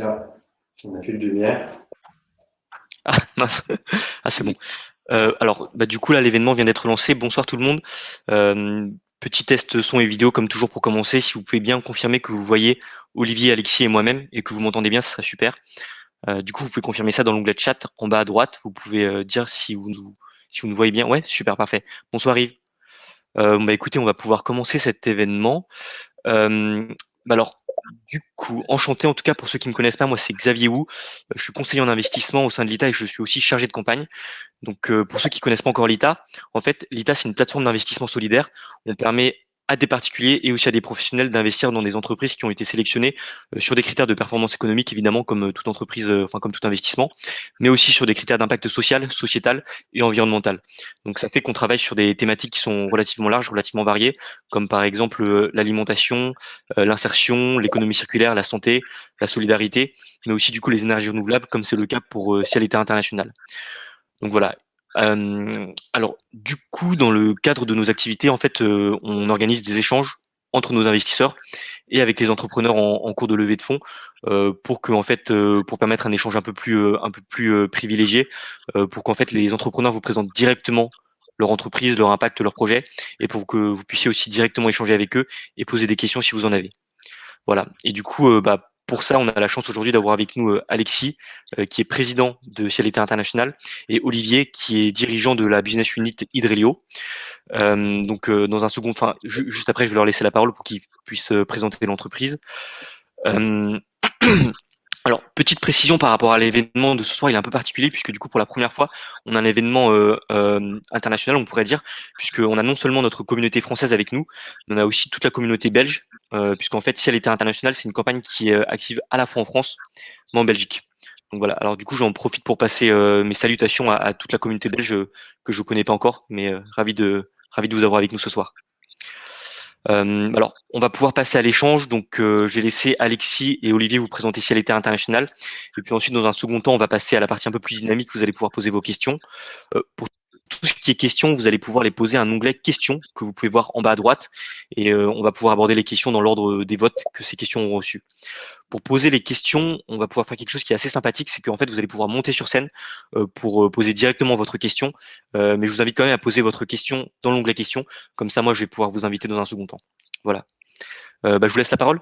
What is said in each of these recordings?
On plus de lumière. Ah, mince. Ah, c'est bon. Euh, alors, bah, du coup, là, l'événement vient d'être lancé. Bonsoir tout le monde. Euh, petit test son et vidéo, comme toujours, pour commencer. Si vous pouvez bien confirmer que vous voyez Olivier, Alexis et moi-même et que vous m'entendez bien, ce serait super. Euh, du coup, vous pouvez confirmer ça dans l'onglet chat en bas à droite. Vous pouvez dire si vous, nous, si vous nous voyez bien. Ouais, super, parfait. Bonsoir Yves. bah, écoutez, on va pouvoir commencer cet événement. Bah, alors, du coup, enchanté en tout cas pour ceux qui ne me connaissent pas, moi c'est Xavier Wu, je suis conseiller en investissement au sein de l'ITA et je suis aussi chargé de campagne. Donc euh, pour ceux qui ne connaissent pas encore l'ITA, en fait l'ITA c'est une plateforme d'investissement solidaire on permet à des particuliers et aussi à des professionnels d'investir dans des entreprises qui ont été sélectionnées euh, sur des critères de performance économique, évidemment, comme euh, toute entreprise, euh, enfin comme tout investissement, mais aussi sur des critères d'impact social, sociétal et environnemental. Donc ça fait qu'on travaille sur des thématiques qui sont relativement larges, relativement variées, comme par exemple l'alimentation, l'insertion, l'économie circulaire, la santé, la solidarité, mais aussi du coup les énergies renouvelables, comme c'est le cas pour Cialité International. Donc voilà, alors, du coup, dans le cadre de nos activités, en fait, on organise des échanges entre nos investisseurs et avec les entrepreneurs en, cours de levée de fonds pour que, fait, pour permettre un échange un peu plus, un peu plus privilégié, pour qu'en fait les entrepreneurs vous présentent directement leur entreprise, leur impact, leur projet, et pour que vous puissiez aussi directement échanger avec eux et poser des questions si vous en avez. Voilà. Et du coup, bah, pour ça, on a la chance aujourd'hui d'avoir avec nous euh, Alexis, euh, qui est président de Cialité International, et Olivier, qui est dirigeant de la business unit Hydrelio. Euh, donc, dans un second, enfin, juste après, je vais leur laisser la parole pour qu'ils puissent présenter l'entreprise. Alors, petite précision par rapport à l'événement de ce soir, il est un peu particulier puisque du coup, pour la première fois, on a un événement euh, euh, international, on pourrait dire, puisqu'on a non seulement notre communauté française avec nous, mais on a aussi toute la communauté belge, euh, puisqu'en fait, si elle était internationale, c'est une campagne qui est active à la fois en France, mais en Belgique. Donc voilà, alors du coup, j'en profite pour passer mes salutations à, à, toute la communauté belge que je ne connais pas encore, mais ravi, de, ravi de vous avoir avec nous ce soir. Euh, alors, on va pouvoir passer à l'échange. Donc, euh, je vais laisser Alexis et Olivier vous présenter Cialité International. Et puis ensuite, dans un second temps, on va passer à la partie un peu plus dynamique. Vous allez pouvoir poser vos questions. Euh, pour tout ce qui est questions, vous allez pouvoir les poser à un onglet questions que vous pouvez voir en bas à droite. Et on va pouvoir aborder les questions dans l'ordre des votes que ces questions ont reçus. Pour poser les questions, on va pouvoir faire quelque chose qui est assez sympathique, c'est qu'en fait, vous allez pouvoir monter sur scène euh, pour euh, poser directement votre question. mais je vous invite quand même à poser votre question dans l'onglet questions. Comme ça, moi, je vais pouvoir vous inviter dans un second temps. Voilà. Bah, je vous laisse la parole.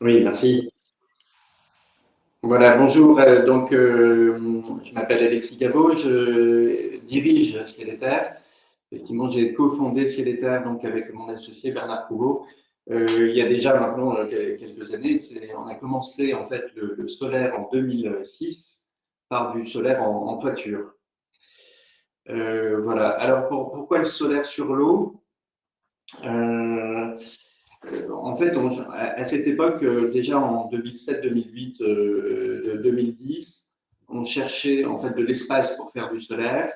Oui, merci. Voilà, bonjour. Donc, je m'appelle Alexis Gabot, je dirige Cieliter. Effectivement, j'ai cofondé Cieliter donc avec mon associé Bernard Prouveau euh, il y a déjà maintenant euh, quelques années. On a commencé en fait le, solaire en 2006 par du solaire en, toiture. Euh, voilà. Alors pourquoi le solaire sur l'eau? En fait, à, cette époque, déjà en 2007, 2008, 2010, on cherchait en fait de l'espace pour faire du solaire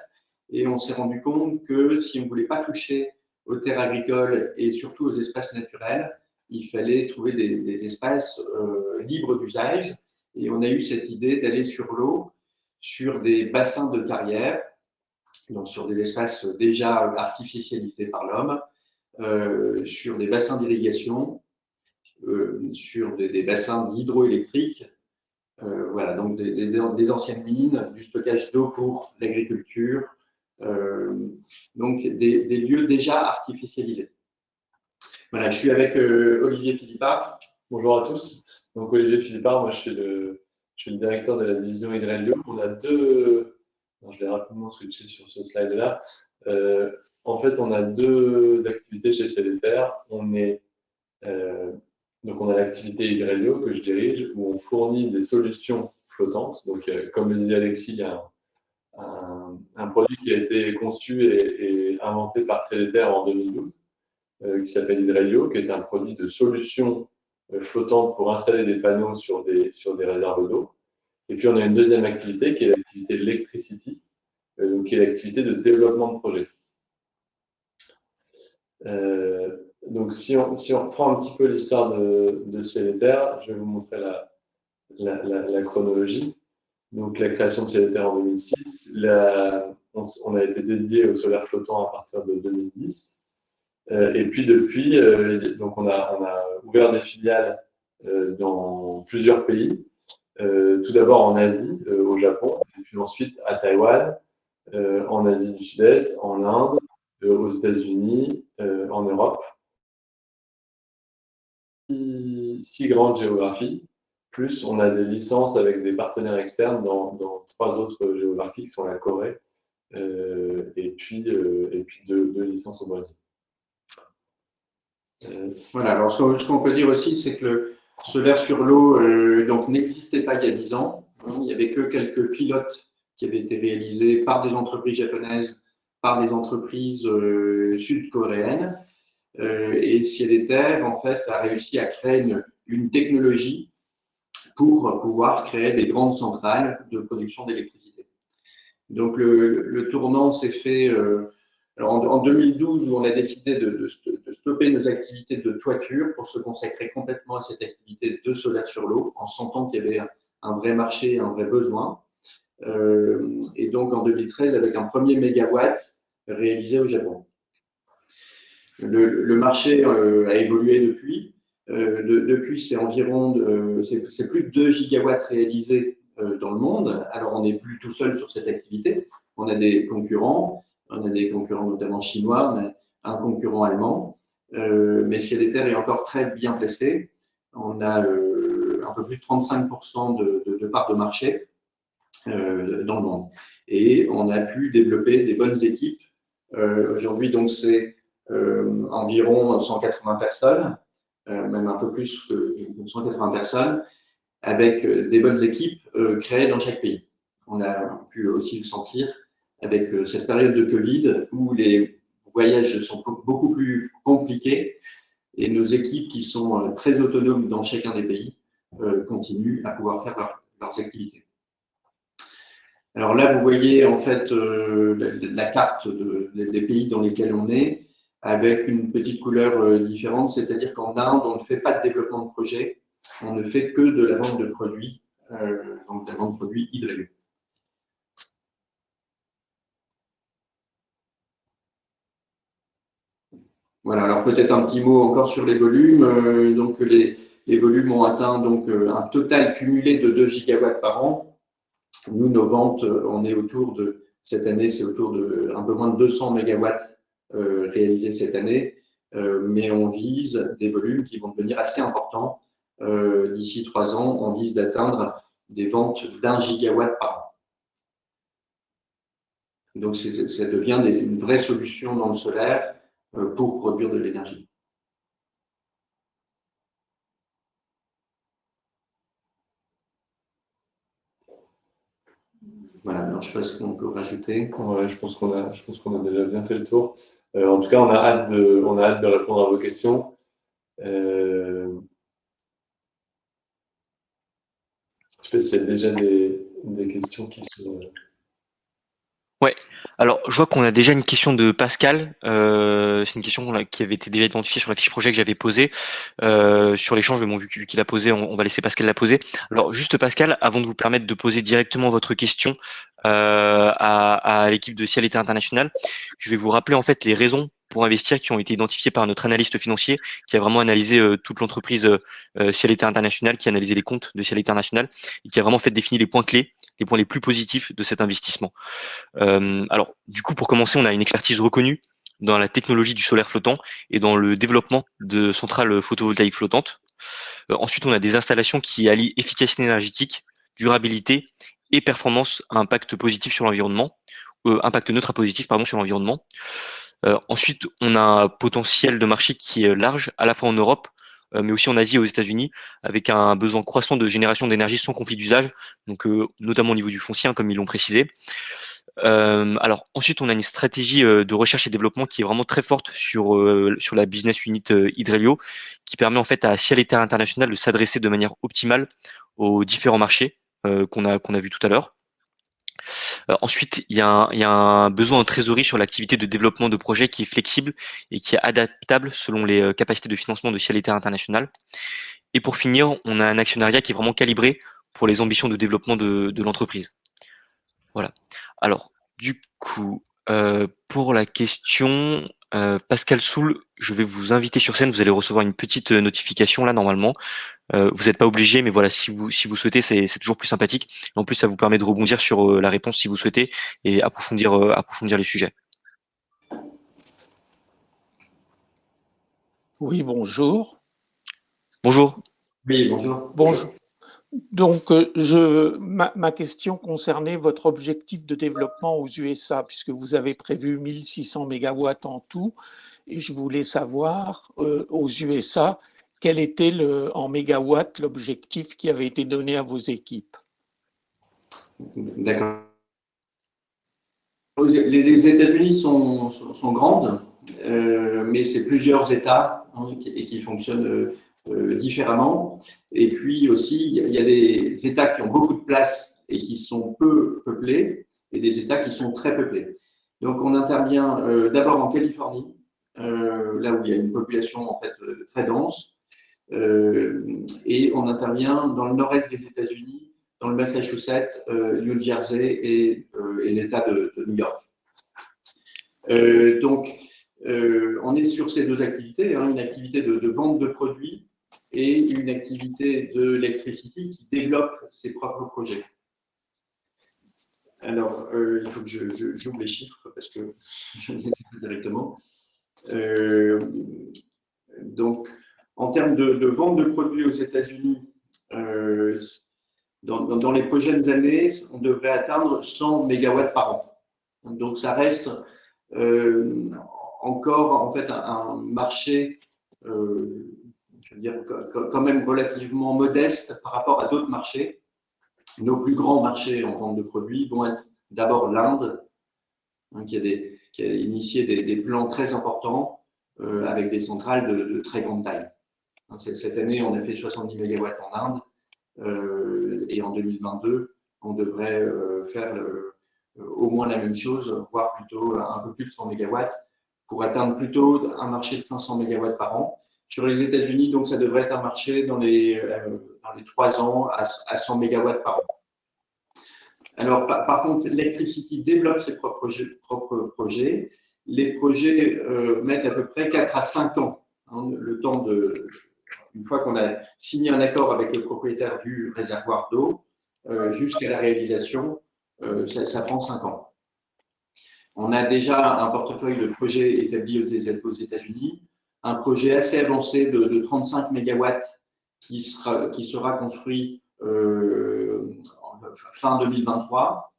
et on s'est rendu compte que si on ne voulait pas toucher aux terres agricoles et surtout aux espaces naturels, il fallait trouver des, espaces euh, libres d'usage. Et on a eu cette idée d'aller sur l'eau, sur des bassins de carrière, donc sur des espaces déjà artificialisés par l'homme, euh, sur des bassins d'irrigation, euh, sur des, bassins d'hydroélectrique, voilà, donc des, anciennes mines, du stockage d'eau pour l'agriculture, donc des, lieux déjà artificialisés. Voilà, je suis avec euh, Olivier Philippard. Bonjour à tous. Donc Olivier Philippard, moi je suis le, directeur de la division Hydrelio. On a deux, je vais rapidement switcher sur ce slide-là. Euh, en fait, on a deux activités chez Célitaire. On est donc on a l'activité Hydrelio que je dirige où on fournit des solutions flottantes. Donc comme le disait Alexis, il y a un, produit qui a été conçu et, inventé par Célitaire en 2012, euh, qui s'appelle Hydrelio, qui est un produit de solution euh, flottante pour installer des panneaux sur des, réserves d'eau. Et puis, on a une deuxième activité qui est l'activité Electricity, euh, qui est l'activité de développement de projet. donc, si on, si reprend un petit peu l'histoire de, de je vais vous montrer la chronologie. Donc, la création de Célitaire en 2006. on, a été dédié au solaire flottant à partir de 2010. Euh, et puis, depuis, euh, donc on, a, ouvert des filiales dans plusieurs pays. tout d'abord en Asie, au Japon, et puis ensuite à Taïwan, en Asie du Sud-Est, en Inde, aux États-Unis, en Europe. Six, grandes géographies, plus on a des licences avec des partenaires externes dans, trois autres géographies qui sont la Corée et puis, et puis deux, licences au Brésil. Voilà, alors ce qu'on peut dire aussi, c'est que le solaire sur l'eau euh, donc n'existait pas il y a 10 ans. Il n'y avait que quelques pilotes qui avaient été réalisés par des entreprises japonaises, par des entreprises euh, sud-coréennes. Euh, et Ciel et Terre, en fait, a réussi à créer une technologie pour pouvoir créer des grandes centrales de production d'électricité. Donc le, tournant s'est fait euh, alors en, 2012, où on a décidé de, stopper nos activités de toiture pour se consacrer complètement à cette activité de solaire sur l'eau, en sentant qu'il y avait un, vrai marché, un vrai besoin. Euh, et donc en 2013, avec un premier mégawatt réalisé au Japon. Le, marché euh, a évolué depuis. Euh, depuis, c'est environ, c'est plus de 2 gigawatts réalisés dans le monde. Alors on n'est plus tout seul sur cette activité. On a des concurrents on a des concurrents notamment chinois, mais un concurrent allemand. Euh, mais Ciel et Terre est encore très bien placé. On a euh, un peu plus de 35% de, de, part de marché euh, dans le monde. Et on a pu développer des bonnes équipes. Aujourd'hui, donc, c'est environ 180 personnes, même un peu plus que 180 personnes, avec des bonnes équipes créées dans chaque pays. On a pu aussi le sentir avec euh, cette période de Covid où les voyages sont beaucoup plus compliqués et nos équipes qui sont euh, très autonomes dans chacun des pays euh, continuent à pouvoir faire leurs activités. Alors là, vous voyez en fait la, carte des pays dans lesquels on est avec une petite couleur différente, c'est-à-dire qu'en Inde, on ne fait pas de développement de projet, on ne fait que de la vente de produits, donc de la vente de produits hydrauliques. Voilà, alors peut-être un petit mot encore sur les volumes. Euh, donc les, volumes ont atteint donc euh, un total cumulé de 2 gigawatts par an. Nous, nos ventes, euh, on est autour de, cette année, c'est autour de un peu moins de 200 mégawatts réalisés cette année, mais on vise des volumes qui vont devenir assez importants. D'ici trois ans, on vise d'atteindre des ventes d'un gigawatt par an. Donc, ça devient une vraie solution dans le solaire euh, pour produire de l'énergie. Voilà, alors je ne sais pas ce qu'on peut rajouter. je pense qu'on a, je pense qu'on a déjà bien fait le tour. Euh, en tout cas, on a hâte de, répondre à vos questions. Euh, je sais pas s'il y a déjà des, des questions qui sont. Ouais, alors je vois qu'on a déjà une question de Pascal. Euh, c'est une question qui avait été déjà identifiée sur la fiche projet que j'avais posée. Euh, sur l'échange, mais bon, vu qu'il a posé, on, va laisser Pascal la poser. Alors juste Pascal, avant de vous permettre de poser directement votre question euh, à, l'équipe de Cialité International, je vais vous rappeler en fait les raisons pour investir qui ont été identifiées par notre analyste financier qui a vraiment analysé toute l'entreprise euh, Cialité International, qui a analysé les comptes de Cialité International et qui a vraiment fait définir les points clés les points les plus positifs de cet investissement. Euh, alors, du coup, pour commencer, on a une expertise reconnue dans la technologie du solaire flottant et dans le développement de centrales photovoltaïques flottantes. Euh, ensuite, on a des installations qui allient efficacité énergétique, durabilité et performance à impact positif sur l'environnement, euh, impact neutre à positif pardon sur l'environnement. Ensuite, on a un potentiel de marché qui est large, à la fois en Europe, euh, mais aussi en Asie et aux États-Unis, avec un besoin croissant de génération d'énergie sans conflit d'usage, donc euh, notamment au niveau du foncier, hein, comme ils l'ont précisé. Euh, alors ensuite, on a une stratégie de recherche et développement qui est vraiment très forte sur sur la business unit Hydrelio, qui permet en fait à Ciel et Terre International de s'adresser de manière optimale aux différents marchés qu'on a qu'on a vu tout à l'heure. Euh, ensuite, il y, a un, besoin en trésorerie sur l'activité de développement de projet qui est flexible et qui est adaptable selon les euh, capacités de financement de Ciel International. Et pour finir, on a un actionnariat qui est vraiment calibré pour les ambitions de développement de, l'entreprise. Voilà. Alors, du coup, euh, pour la question, Euh, Pascal Soul, je vais vous inviter sur scène. Vous allez recevoir une petite euh, notification là normalement. Euh, vous n'êtes pas obligé, mais voilà, si vous si vous souhaitez, c'est toujours plus sympathique. En plus, ça vous permet de rebondir sur la réponse si vous souhaitez et approfondir approfondir les sujets. Oui, bonjour. Bonjour. Oui, bonjour. Bonjour. Donc, euh, je, ma, question concernait votre objectif de développement aux USA, puisque vous avez prévu 1600 MW en tout, et je voulais savoir euh, aux USA quel était le, en mégawatts l'objectif qui avait été donné à vos équipes? D'accord. Les, États-Unis sont, sont, grandes, euh, mais c'est plusieurs États hein, et qui fonctionnent différemment. Et puis aussi, il y a des États qui ont beaucoup de place et qui sont peu peuplés, et des États qui sont très peuplés. Donc, on intervient euh, d'abord en Californie, euh, là où il y a une population en fait très dense, et on intervient dans le nord-est des États-Unis, dans le Massachusetts, New Jersey et, l'État de, New York. donc, on est sur ces deux activités, hein, une activité de, vente de produits et une activité de Electricity qui développe ses propres projets. Alors, euh, il faut que j'ouvre les chiffres parce que je ne les sais pas directement. Euh, donc, en termes de, vente de produits aux États-Unis, euh, dans, les prochaines années, on devrait atteindre 100 MW par an. Donc, ça reste encore en fait un marché je veux dire, quand même relativement modeste par rapport à d'autres marchés. Nos plus grands marchés en vente de produits vont être d'abord l'Inde, hein, qui, a initié des, plans très importants euh, avec des centrales de, très grande taille. Hein, cette année, on a fait 70 MW en Inde euh, et en 2022, on devrait euh, faire au moins la même chose, voire plutôt un peu plus de 100 MW pour atteindre plutôt un marché de 500 MW par an sur les États-Unis, donc ça devrait être un marché dans les, euh, dans les 3 ans à, 100 MW par an. Alors, par, contre, Electricity développe ses propres projets. Les projets euh, mettent à peu près 4 à 5 ans, hein, le temps de, une fois qu'on a signé un accord avec le propriétaire du réservoir d'eau, euh, jusqu'à la réalisation, ça, prend 5 ans. On a déjà un portefeuille de projets établis aux États-Unis un projet assez avancé de, 35 MW qui sera, construit euh, fin 2023.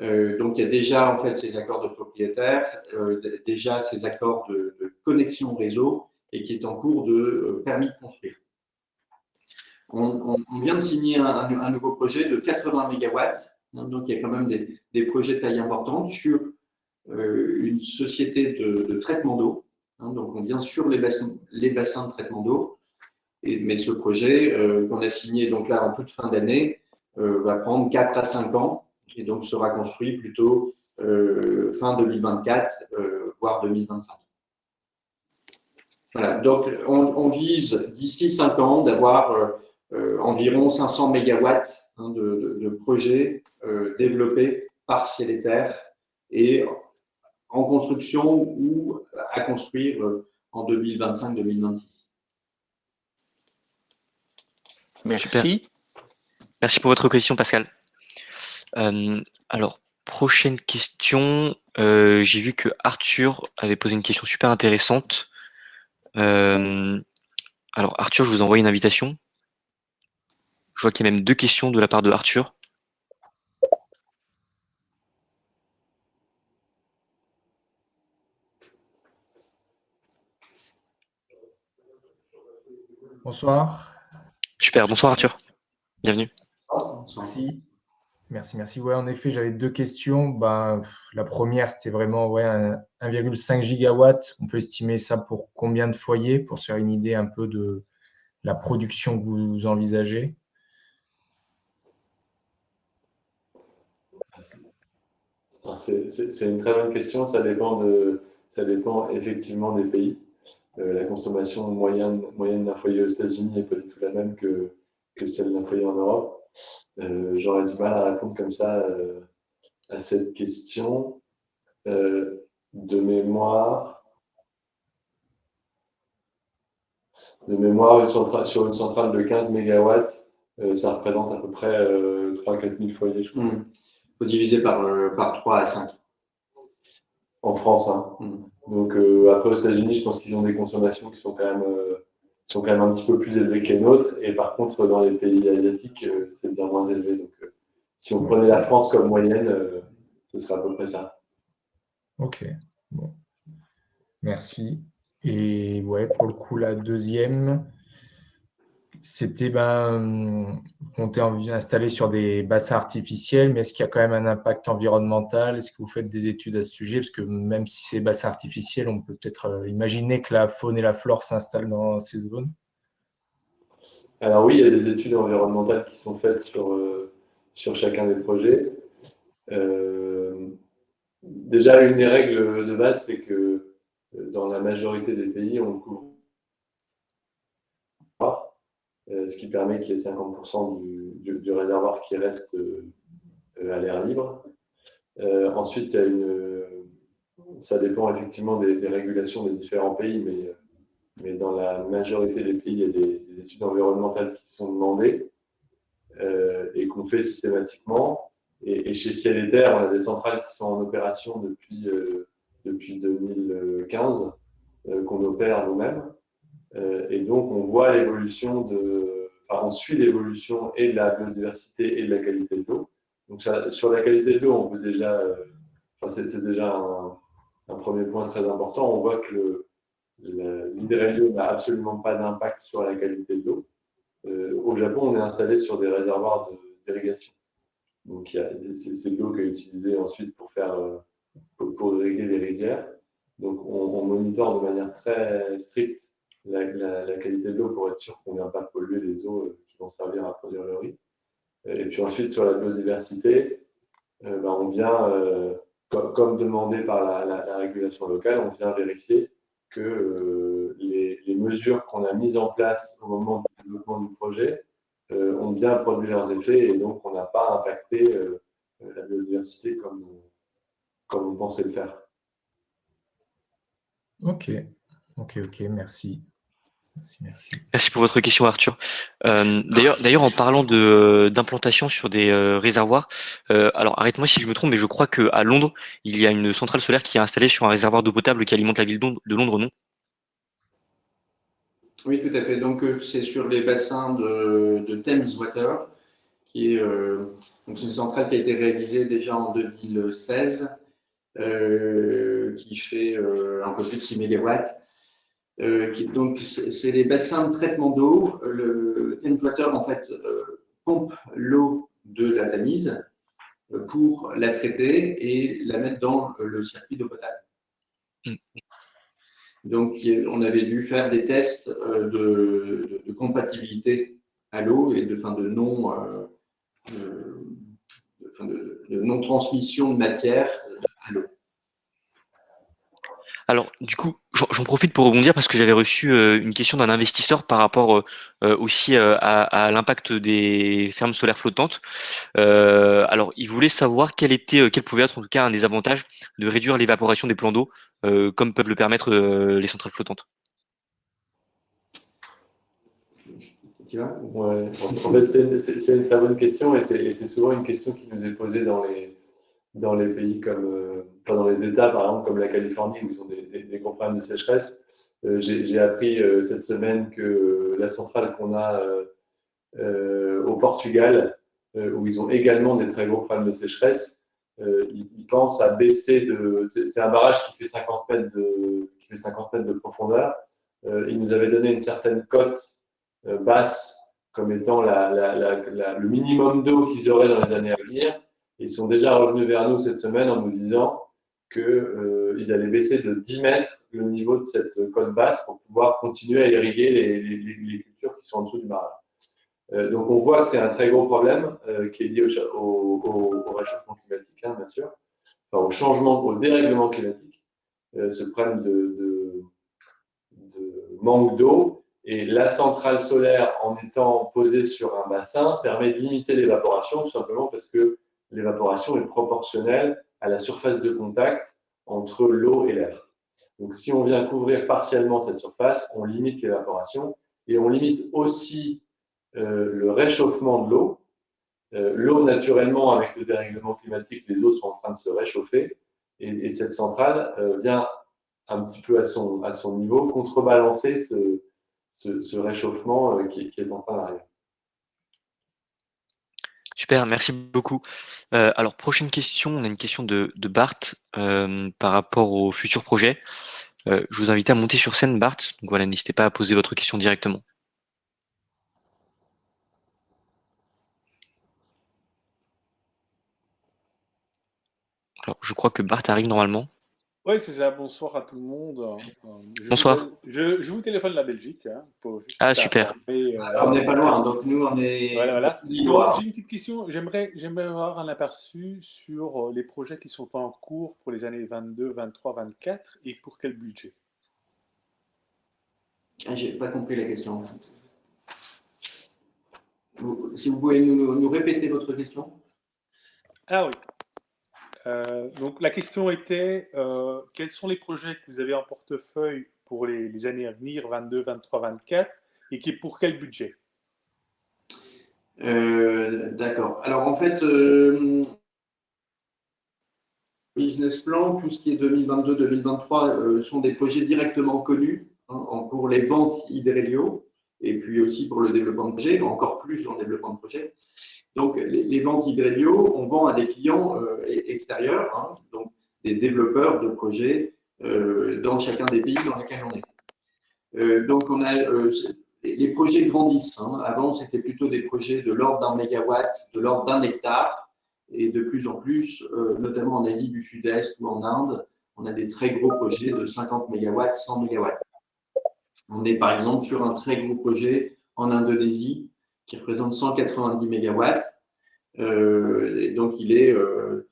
Euh, donc, il y a déjà en fait ces accords de propriétaire, euh, déjà ces accords de, connexion réseau et qui est en cours de permis de construire. On, vient de signer un, nouveau projet de 80 MW, donc il y a quand même des, projets de taille importante sur une société de traitement d'eau Hein, donc, on vient sur les bassins, de traitement d'eau. Mais ce projet euh, qu'on a signé donc là en toute fin d'année euh, va prendre 4 à 5 ans et donc sera construit plutôt euh, fin 2024, voire 2025. Voilà, donc on, vise d'ici 5 ans d'avoir environ 500 MW hein, de, projets développés par ciel et terre en construction ou à construire euh, en 2025-2026. Merci. Merci pour votre question, Pascal. Euh, alors, prochaine question. Euh, j'ai vu que Arthur avait posé une question super intéressante. alors, Arthur, je vous envoie une invitation. Je vois qu'il y a même deux questions de la part de Arthur. Bonsoir. Super, bonsoir Arthur. Bienvenue. Merci. Merci, merci. Ouais, en effet, j'avais deux questions. Ben, la première, c'était vraiment ouais, 1,5 gigawatts. On peut estimer ça pour combien de foyers pour se faire une idée un peu de la production que vous envisagez? C'est une très bonne question. Ça dépend, de, ça dépend effectivement des pays. Euh, la consommation moyenne, moyenne d'un foyer aux États-Unis n'est pas du tout la même que, que celle d'un foyer en Europe. Euh, j'aurais du mal à répondre comme ça euh, à cette question. de mémoire, de mémoire, une centrale, sur une centrale de 15 MW, euh, ça représente à peu près euh, 3-4 000 foyers, je crois. Mmh. Faut diviser par, euh, par 3 à 5. En France, hein. Mmh. Donc après aux États-Unis, je pense qu'ils ont des consommations qui sont quand même sont quand même un petit peu plus élevés que les nôtres. Et par contre, dans les pays asiatiques, euh, c'est bien moins élevé. Donc, euh, si on prenait la France comme moyenne, euh, ce serait à peu près ça. Ok, bon. Merci. Et ouais, pour le coup, la deuxième, c'était, ben, vous comptez installer sur des bassins artificiels, mais est-ce qu'il y a quand même un impact environnemental? Est-ce que vous faites des études à ce sujet? Parce que même si c'est bassins artificiels, on peut peut-être euh, imaginer que la faune et la flore s'installent dans ces zones. Alors oui, il y a des études environnementales qui sont faites sur, euh, sur chacun des projets. Euh, déjà, une des règles de base, c'est que dans la majorité des pays, on couvre ce qui permet qu'il y ait 50% du, réservoir qui reste euh, à l'air libre. Euh, ensuite, ça dépend effectivement des, régulations des différents pays, mais, mais, dans la majorité des pays, il y a des, études environnementales qui sont demandées et qu'on fait systématiquement. Et, chez Ciel et Terre, on a des centrales qui sont en opération depuis, depuis 2015, qu'on opère nous-mêmes. Euh, et donc, on voit l'évolution de, enfin, on suit l'évolution et de la biodiversité et de la qualité de l'eau. Donc, sur la qualité de l'eau, on peut déjà, euh, enfin, c'est déjà un, premier point très important. On voit que l'hydrélio n'a absolument pas d'impact sur la qualité de l'eau. Euh, au Japon, on est installé sur des réservoirs d'irrigation. Donc, c'est l'eau qui est utilisée ensuite pour faire, pour, irriguer les rizières. Donc, on, on monitore de manière très stricte la, qualité de l'eau pour être sûr qu'on ne vient pas polluer les eaux euh, qui vont servir à produire le riz. Euh, et puis ensuite, sur la biodiversité, euh, ben, on vient, comme, demandé par la, régulation locale, on vient vérifier que les, mesures qu'on a mises en place au moment du développement du projet ont bien produit leurs effets et donc on n'a pas impacté la biodiversité comme, comme on pensait le faire. Ok, ok, ok, merci. Merci, pour votre question, Arthur. Euh, d'ailleurs, d'ailleurs, en parlant de d'implantation sur des euh, réservoirs, euh, alors arrête-moi si je me trompe, mais je crois qu'à Londres, il y a une centrale solaire qui est installée sur un réservoir d'eau potable qui alimente la ville de Londres, non? Oui, tout à fait. Donc, c'est sur les bassins de, de Thames Water, qui est donc une centrale qui a été réalisée déjà en 2016, qui fait un peu plus de 6 MW euh, donc, c'est les bassins de traitement d'eau. Le Thames en fait, euh, pompe l'eau de la Tamise euh, pour la traiter et la mettre dans le circuit d'eau potable. Mm. Donc, on avait dû faire des tests de, compatibilité à l'eau et de, fin, de non, de non transmission de matière à l'eau. Alors, du coup, j'en profite pour rebondir parce que j'avais reçu euh, une question d'un investisseur par rapport euh, euh, aussi à, l'impact des fermes solaires flottantes. alors, il voulait savoir quel était, quel pouvait être en tout cas un des avantages de réduire l'évaporation des plans d'eau, comme peuvent le permettre les centrales flottantes. Ouais. En fait, c'est une très bonne question et c'est souvent une question qui nous est posée dans les, dans les pays comme, euh, dans les États, par exemple, comme la Californie, où ils ont des, des, gros problèmes de sécheresse. Euh, j'ai appris euh, cette semaine que la centrale qu'on a au Portugal, où ils ont également des très gros problèmes de sécheresse, ils, pensent à baisser de. C'est un barrage qui fait 50 mètres de, qui fait 50 mètres de profondeur. ils nous avaient donné une certaine cote basse comme étant le minimum d'eau qu'ils auraient dans les années à venir. Ils sont déjà revenus vers nous cette semaine en nous disant qu'ils euh, allaient baisser de 10 mètres le niveau de cette côte basse pour pouvoir continuer à irriguer les, cultures qui sont en dessous du barrage. Euh, donc on voit que c'est un très gros problème euh, qui est lié au, réchauffement climatique, hein, bien sûr, au changement, au dérèglement climatique, ce problème de, de manque d'eau. Et la centrale solaire, en étant posée sur un bassin, permet de limiter l'évaporation, tout simplement parce que l'évaporation est proportionnelle à la surface de contact entre l'eau et l'air. Donc, si on vient couvrir partiellement cette surface, on limite l'évaporation Et on limite aussi le réchauffement de l'eau. l'eau, naturellement, avec le dérèglement climatique, les eaux sont en train de se réchauffer. Et, cette centrale vient un petit peu à son, niveau contrebalancer ce, réchauffement qui est en train d'arriver. Super, merci beaucoup. Euh, alors, prochaine question, on a une question de, Bart euh, par rapport au futur projet. Euh, je vous invite à monter sur scène, Bart. Donc voilà, n'hésitez pas à poser votre question directement. Alors, je crois que Bart arrive normalement. Oui, c'est ça. Bonsoir à tout le monde. Je Bonsoir. Vous, je, vous téléphone de la Belgique. Hein, ah, super. Euh, on n'est pas loin, donc nous, on est. Voilà, voilà. J'ai une petite question. J'aimerais avoir un aperçu sur euh, les projets qui sont en cours pour les années 22, 23, 24 et pour quel budget? Ah, J'ai pas compris la question. si vous pouvez nous, nous répéter votre question Ah oui. Euh, donc la question était, euh, quels sont les projets que vous avez en portefeuille pour les, années à venir, 22, 23, 24, et pour quel budget? Euh, D'accord. Alors en fait, business plan, tout ce qui est 2022-2023 sont des projets directement connus hein, pour les ventes Idrelio et puis aussi pour le développement de projet, encore plus dans le développement de projet. Donc, les, ventes Hydrelio, on vend à des clients euh, extérieurs, hein, donc des développeurs de projets euh, dans chacun des pays dans lesquels on est. Euh, donc, on a les projets grandissent. Hein. Avant, c'était plutôt des projets de l'ordre d'un mégawatt, de l'ordre d'un hectare, et de plus en plus, notamment en Asie du Sud-Est ou en Inde, on a des très gros projets de 50 mégawatts, 100 mégawatts. On est par exemple sur un très gros projet en Indonésie qui représente 190 MW. Euh, donc, il est, euh,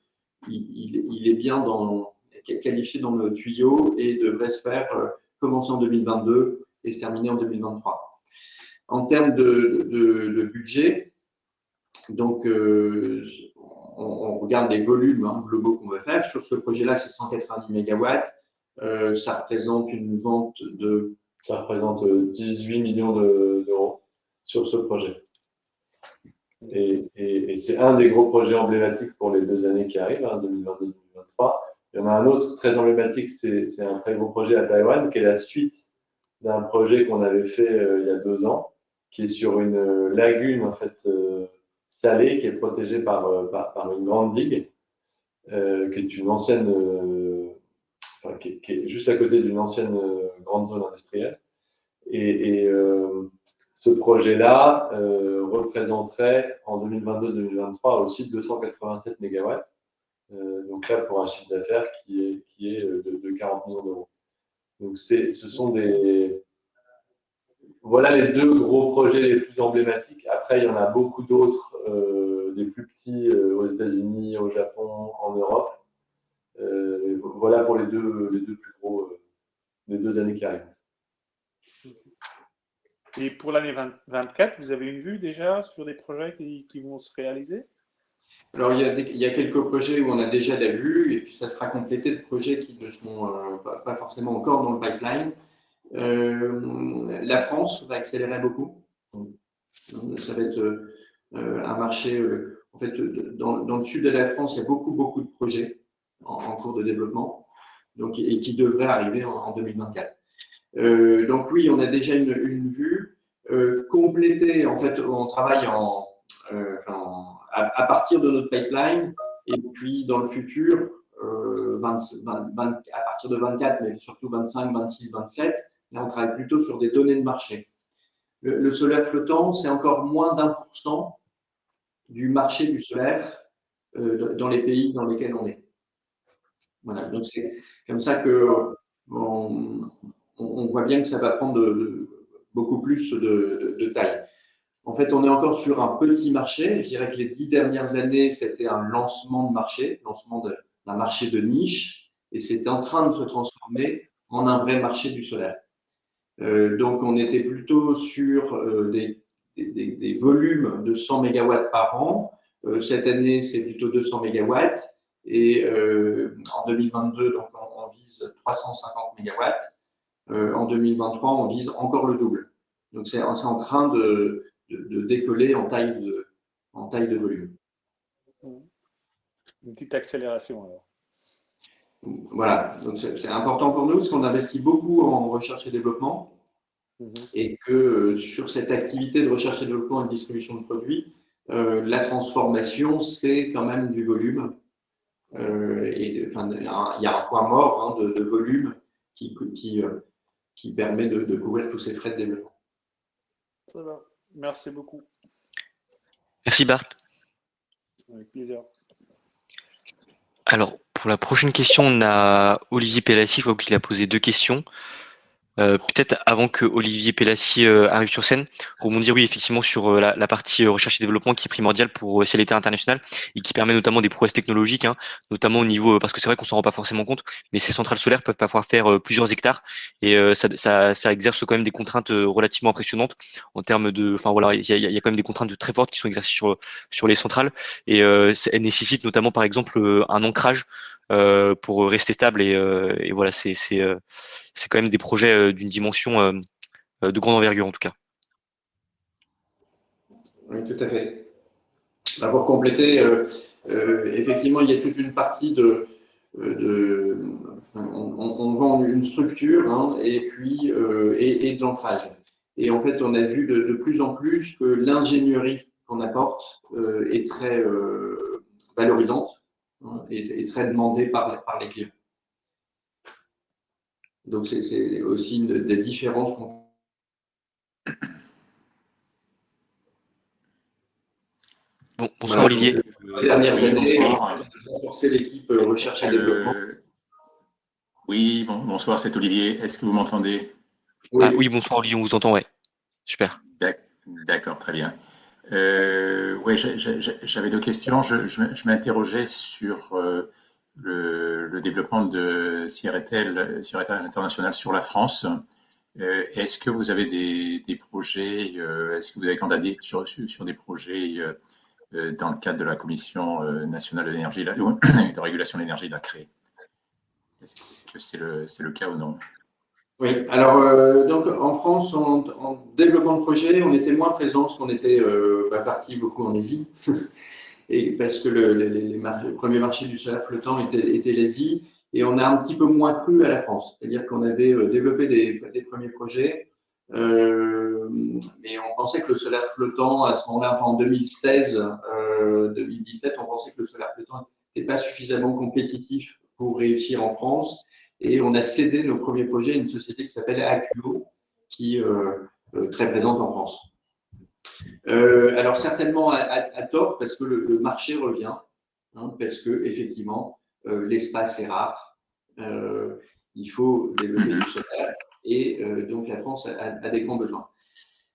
il, est bien dans, qualifié dans le tuyau et devrait se faire euh, commencer en 2022 et se terminer en 2023. En termes de, budget, donc, on, regarde les volumes hein, globaux qu'on veut faire. Sur ce projet-là, c'est 190 MW. ça représente une vente de… Ça représente 18 millions d'euros sur ce projet. Et, c'est un des gros projets emblématiques pour les deux années qui arrivent, 2022-2023. Hein, il y en a un autre très emblématique, c'est un très gros projet à Taïwan, qui est la suite d'un projet qu'on avait fait euh, il y a deux ans, qui est sur une euh, lagune en fait euh, salée, qui est protégée par, une grande digue, qui est juste à côté d'une ancienne grande zone industrielle. Ce projet-là euh, représenterait en 2022-2023 aussi 287 MW. Euh, donc là, pour un chiffre d'affaires qui est, qui est euh, de, 40 millions d'euros. Donc ce sont des... Voilà les deux gros projets les plus emblématiques. Après, il y en a beaucoup d'autres, des plus petits aux États-Unis, au Japon, en Europe. voilà pour les deux, les deux plus gros, les deux années qui arrivent. Et pour l'année 2024, vous avez une vue déjà sur des projets qui, vont se réaliser? Alors, il y, a quelques projets où on a déjà la vue, et puis ça sera complété de projets qui ne seront euh, pas, forcément encore dans le pipeline. Euh, la France va accélérer beaucoup. Ça va être euh, un marché, en fait, dans, le sud de la France, il y a beaucoup, beaucoup de projets en, cours de développement, donc, et qui devraient arriver en 2024. Euh, donc oui, on a déjà une, vue euh, complétée. En fait, on travaille en, euh, à, partir de notre pipeline et puis dans le futur, à partir de 24, mais surtout 25, 26, 27, là on travaille plutôt sur des données de marché. Le, solaire flottant, c'est encore moins d'un pour cent du marché du solaire dans les pays dans lesquels on est. Voilà, donc c'est comme ça que on, voit bien que ça va prendre beaucoup plus de, taille. En fait, on est encore sur un petit marché. Je dirais que les dix dernières années, c'était un lancement de marché, lancement d'un marché de niche, et c'était en train de se transformer en un vrai marché du solaire. Euh, donc, on était plutôt sur euh, des, volumes de 100 MW par an. Euh, cette année, c'est plutôt 200 MW. Et en 2022, donc, on, on vise 350 MW. Euh, en 2023, on vise encore le double. Donc, c'est en train de, décoller en taille de, en taille de volume. Une petite accélération alors. Voilà, donc c'est important pour nous parce qu'on investit beaucoup en recherche et développement mhm. et que euh, sur cette activité de recherche et développement et de distribution de produits, euh, la transformation, c'est quand même du volume. Euh, et enfin, il y a un point mort hein, de, volume qui, qui, qui permet de, de, couvrir tous ces frais de développement. Ça va. Merci beaucoup. Merci Bart. Avec plaisir. Alors, pour la prochaine question, on a Olivier Pellassi, je vois qu'il a posé deux questions. Euh, peut-être avant que Olivier Pellassi euh, arrive sur scène, rebondir oui effectivement sur euh, la, partie recherche et développement qui est primordiale pour CLT international et qui permet notamment des prouesses technologiques, hein, notamment au niveau parce que c'est vrai qu'on s'en rend pas forcément compte, mais ces centrales solaires peuvent parfois faire plusieurs hectares et ça, exerce quand même des contraintes relativement impressionnantes en termes de, enfin voilà, il y a, y quand même des contraintes très fortes qui sont exercées sur sur les centrales et elles nécessitent notamment par exemple un ancrage euh, pour rester stable. Et, euh, voilà, c'est euh, c'est quand même des projets d'une dimension de grande envergure en tout cas. Oui, tout à fait. Pour compléter, effectivement, il y a toute une partie de, de on, vend une structure hein, et puis et, et, de l'ancrage. Et en fait, on a vu de plus en plus que l'ingénierie qu'on apporte est très valorisante est, très demandé par, par les clients. Donc, c'est aussi une des différences qu'on Bon, bonsoir Olivier. Les dernières années, renforcer l'équipe euh, recherche et développement. Euh, oui, bon, bonsoir, c'est Olivier. Est-ce que vous m'entendez? Oui. Ah, oui, bonsoir Olivier, on vous entend, ouais. Super. D'accord, très bien. Euh, oui, j'avais deux questions. Je, m'interrogeais sur euh, le, développement de CRTL, International sur la France. Euh, est-ce que vous avez des, projets, est-ce que vous avez candidaté sur, sur, des projets dans le cadre de la Commission nationale de l'énergie, de régulation de l'énergie, la CRE Est-ce que c'est le, le cas ou non? Oui, alors euh, donc en France, en, développement de projet, on était moins présent parce qu'on était euh, parti beaucoup en Asie, et parce que le, les, premier marché du solaire flottant était, l'Asie, et on a un petit peu moins cru à la France, c'est-à-dire qu'on avait euh, développé des, premiers projets, mais on pensait que le solaire flottant, à ce moment-là, en 2016, 2017, on pensait que le solaire flottant n'était pas suffisamment compétitif pour réussir en France, et on a cédé nos premiers projets à une société qui s'appelle Acuo, qui est euh, euh, très présente en France. Euh, alors certainement à, tort parce que le, marché revient, hein, parce que effectivement l'espace est rare, il faut développer du solaire et donc la France a, des grands besoins.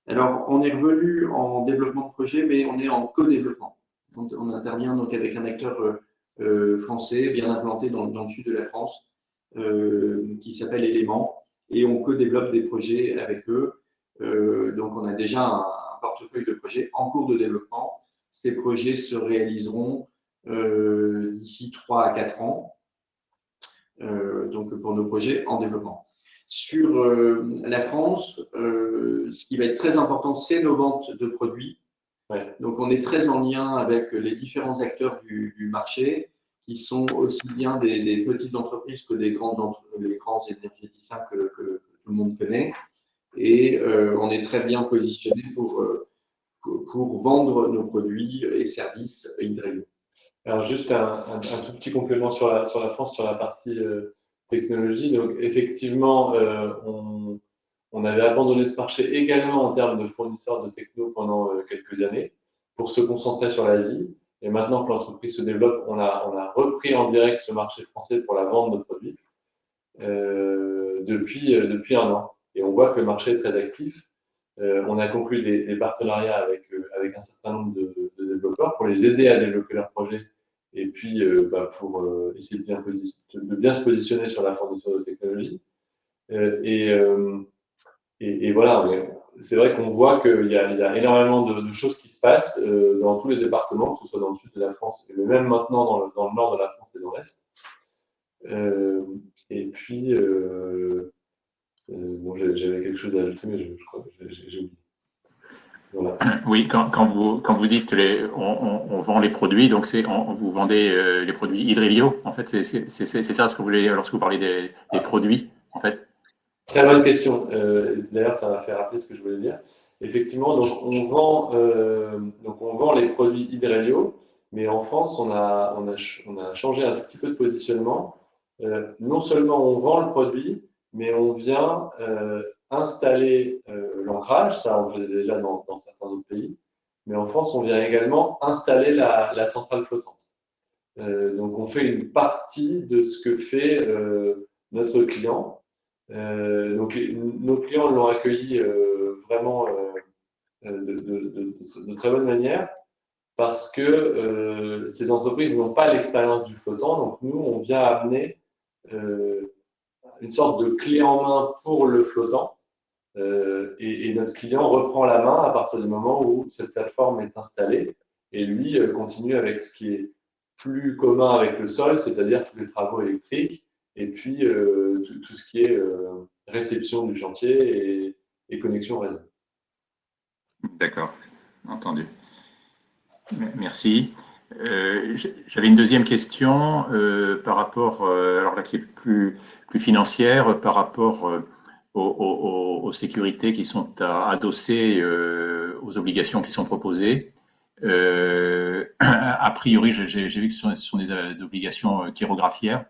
Alors on est revenu en développement de projet, mais on est en co-développement. On, intervient donc avec un acteur français bien implanté dans, le sud de la France qui s'appelle Element et on co-développe des projets avec eux. Euh, donc, on a déjà un, portefeuille de projets en cours de développement. Ces projets se réaliseront euh, d'ici 3 à 4 ans, donc pour nos projets en développement. Sur la France, ce qui va être très important, c'est nos ventes de produits. Donc, on est très en lien avec les différents acteurs du, du marché qui sont aussi bien des, petites entreprises que des grandes les grands énergéticiens que, tout le monde connaît. Et euh, on est très bien positionné pour, euh, pour vendre nos produits et services Hydrelio. Alors juste un, tout petit complément sur la, sur la France, sur la partie euh, technologie. Donc effectivement, on, on, avait abandonné ce marché également en termes de fournisseurs de techno pendant quelques années pour se concentrer sur l'Asie. Et maintenant que l'entreprise se développe, on a, on a repris en direct ce marché français pour la vente de produits euh, depuis, euh, depuis un an. Et on voit que le marché est très actif. Euh, on a conclu des, partenariats avec, avec un certain nombre de, développeurs pour les aider à développer leurs projets et puis bah, pour essayer de bien, de bien, se positionner sur la fourniture de technologie. et, et, voilà, c'est vrai qu'on voit qu'il y, a énormément de, choses qui se passent euh, dans tous les départements, que ce soit dans le sud de la France, mais même maintenant dans le, nord de la France et dans l'est. Euh, et puis, euh, bon, j'avais quelque chose à ajouter, mais je, crois que j'ai oublié. Oui, quand, quand, vous, quand vous dites les, on, on, vend les produits, donc c'est vous vendez les produits Hydrelio, en fait, c'est ça ce que vous voulez lorsque vous parlez des, des produits, en fait? Très bonne question. D'ailleurs, ça m'a fait rappeler ce que je voulais dire. Effectivement, donc on vend, euh, donc on vend les produits Hydrelio, mais en France, on a, on a, on a changé un petit peu de positionnement. Euh, non seulement on vend le produit, mais on vient euh, installer l'ancrage, ça on faisait déjà dans, certains autres pays, mais en France, on vient également installer la, centrale flottante. Donc on fait une partie de ce que fait notre client. Donc nos clients l'ont accueilli vraiment de, de, très bonne manière parce que euh, ces entreprises n'ont pas l'expérience du flottant. Donc, nous, on vient amener euh, une sorte de clé en main pour le flottant. Euh, et, notre client reprend la main à partir du moment où cette plateforme est installée. Et lui euh, continue avec ce qui est plus commun avec le sol, c'est-à-dire tous les travaux électriques et puis euh, tout, ce qui est réception du chantier et, et connexion réseau. D'accord, entendu. Merci. Euh, J'avais une deuxième question euh, par rapport, euh, alors là qui est plus, financière, par rapport euh, aux, aux, sécurités qui sont adossées euh, aux obligations qui sont proposées. a priori, j'ai vu que ce sont, ce sont des, obligations chirographières.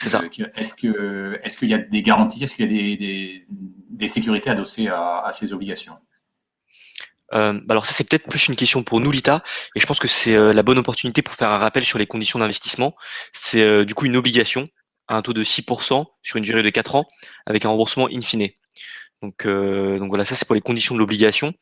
C'est ça. Est-ce que est-ce qu'il y a des garanties, est-ce qu'il y a des, des, des, sécurités adossées à, à ces obligations? Euh, bah alors ça c'est peut-être plus une question pour nous l'ITA et je pense que c'est euh, la bonne opportunité pour faire un rappel sur les conditions d'investissement. C'est euh, du coup une obligation à un taux de 6% sur une durée de 4 ans avec un remboursement in fine. Donc, euh, donc voilà, ça c'est pour les conditions de l'obligation.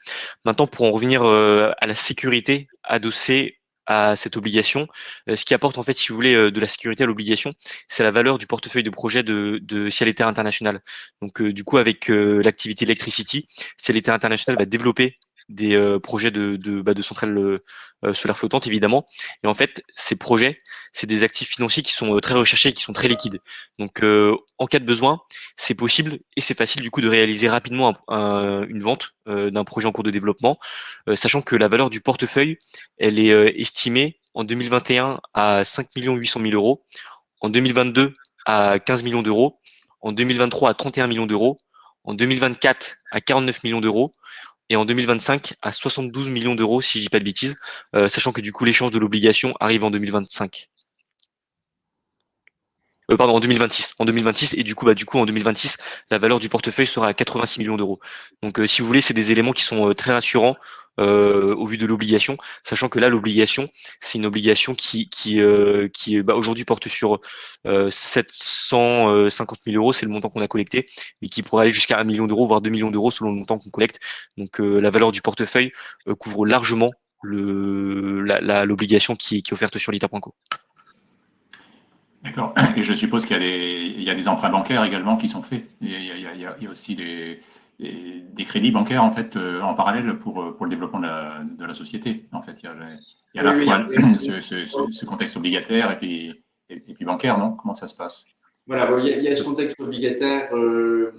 Maintenant, pour en revenir à la sécurité adossée à cette obligation, ce qui apporte en fait, si vous voulez, de la sécurité à l'obligation, c'est la valeur du portefeuille de projet de, de Ciel International. Donc du coup, avec l'activité Electricity, Ciel International va développer des euh, projets de, de, bah, de centrales euh, euh, solaires flottantes, évidemment. Et en fait, ces projets, c'est des actifs financiers qui sont très recherchés, qui sont très liquides. Donc, en cas de besoin, c'est possible et c'est facile du coup de réaliser rapidement un, une vente d'un projet en cours de développement, sachant que la valeur du portefeuille, elle est estimée en 2021 à 5 800 000 euros, en 2022 à 15 millions d'euros, en 2023 à 31 millions d'euros, en 2024 à 49 millions d'euros, et en 2025 à 72 millions d'euros, si je dis pas de bêtises, euh, sachant que du coup l'échéance de l'obligation arrive en 2025. Euh, pardon, en 2026. En 2026 et du coup, bah du coup en 2026, la valeur du portefeuille sera à 86 millions d'euros. Donc, euh, si vous voulez, c'est des éléments qui sont euh, très rassurants euh, au vu de l'obligation, sachant que là, l'obligation, c'est une obligation qui qui qui bah, aujourd'hui porte sur 750 000 euros, c'est le montant qu'on a collecté, mais qui pourrait aller jusqu'à 1 million d'euros, voire 2 millions d'euros selon le montant qu'on collecte. Donc, la valeur du portefeuille couvre largement le l'obligation qui, qui est offerte sur l'ITA.co. D'accord. Et je suppose qu'il y, y, a des emprunts bancaires également qui sont faits. Il y a, il y a, il y a aussi des, des, crédits bancaires en fait euh, en parallèle pour, pour le développement de la, de la société. En fait, il y a, il y a à la fois ce, ce, ce, contexte obligataire et puis, et, puis bancaire, non? Comment ça se passe? Voilà, bon, il, y a, ce contexte obligataire euh,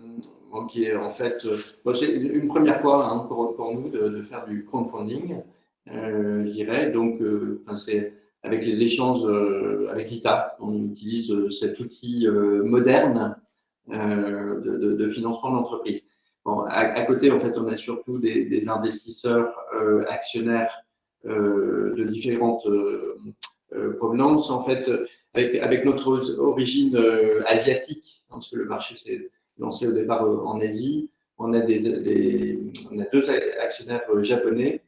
bon, qui est en fait, euh, bon, c'est une première fois hein, pour, pour, nous de, de, faire du crowdfunding, euh, je dirais. Donc, c'est avec les échanges euh, avec l'ITA. On utilise euh, cet outil euh, moderne de, financement de l'entreprise. À, côté, en fait, on a surtout des, investisseurs actionnaires de différentes provenances. En fait, avec, notre origine asiatique, parce que le marché s'est lancé au départ en Asie, on a, des, on a deux actionnaires japonais.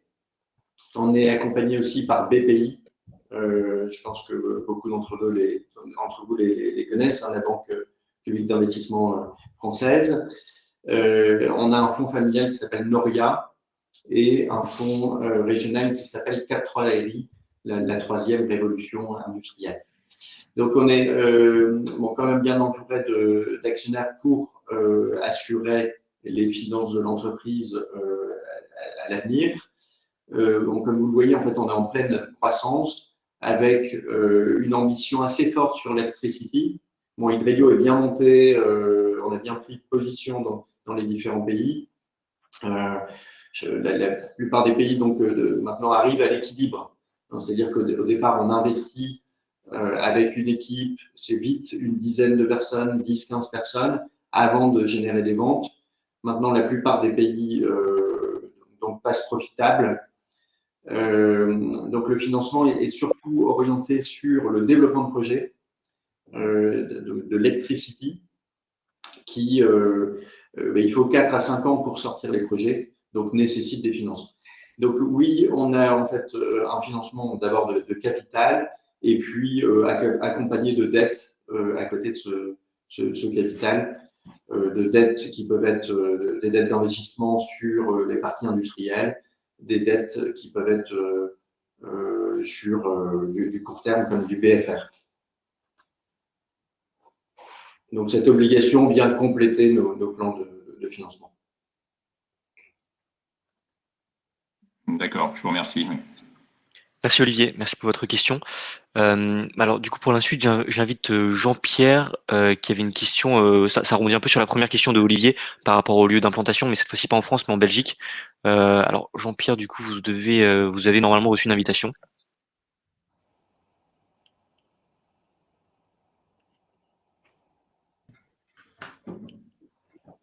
On est accompagné aussi par BPI, euh, je pense que beaucoup d'entre vous les, connaissent, hein, la Banque publique d'investissement euh, française. Euh, on a un fonds familial qui s'appelle Noria et un fonds euh, régional qui s'appelle 4-3 la, la, troisième révolution industrielle. Donc on est euh, bon, quand même bien entouré d'actionnaires pour euh, assurer les finances de l'entreprise euh, à, l'avenir. Comme vous le voyez, en fait, on est en pleine croissance avec euh, une ambition assez forte sur l'électricité. Bon, Hydrelio est bien monté, euh, on a bien pris position dans, les différents pays. la, plupart des pays donc maintenant arrivent à l'équilibre. C'est-à-dire qu'au départ, on investit avec une équipe, c'est vite une dizaine de personnes, 10, 15 personnes, avant de générer des ventes. Maintenant, la plupart des pays donc, passent profitables euh, donc le financement est, surtout orienté sur le développement de projets euh, de, de l'électricité qui, euh, ben, il faut 4 à 5 ans pour sortir les projets, donc nécessite des financements. Donc oui, on a en fait un financement d'abord de, capital et puis accompagné de dettes à côté de ce capital, de dettes qui peuvent être des dettes d'investissement sur les parties industrielles, des dettes qui peuvent être euh, euh, sur euh, du, court terme comme du BFR. Donc cette obligation vient compléter nos, plans de, financement. D'accord, je vous remercie. Merci Olivier, merci pour votre question. Euh, alors du coup pour la suite, j'invite euh, Jean-Pierre euh, qui avait une question, ça, ça rebondit un peu sur la première question de Olivier par rapport au lieu d'implantation, mais cette fois-ci pas en France mais en Belgique. alors Jean-Pierre, du coup vous devez, vous avez normalement reçu une invitation.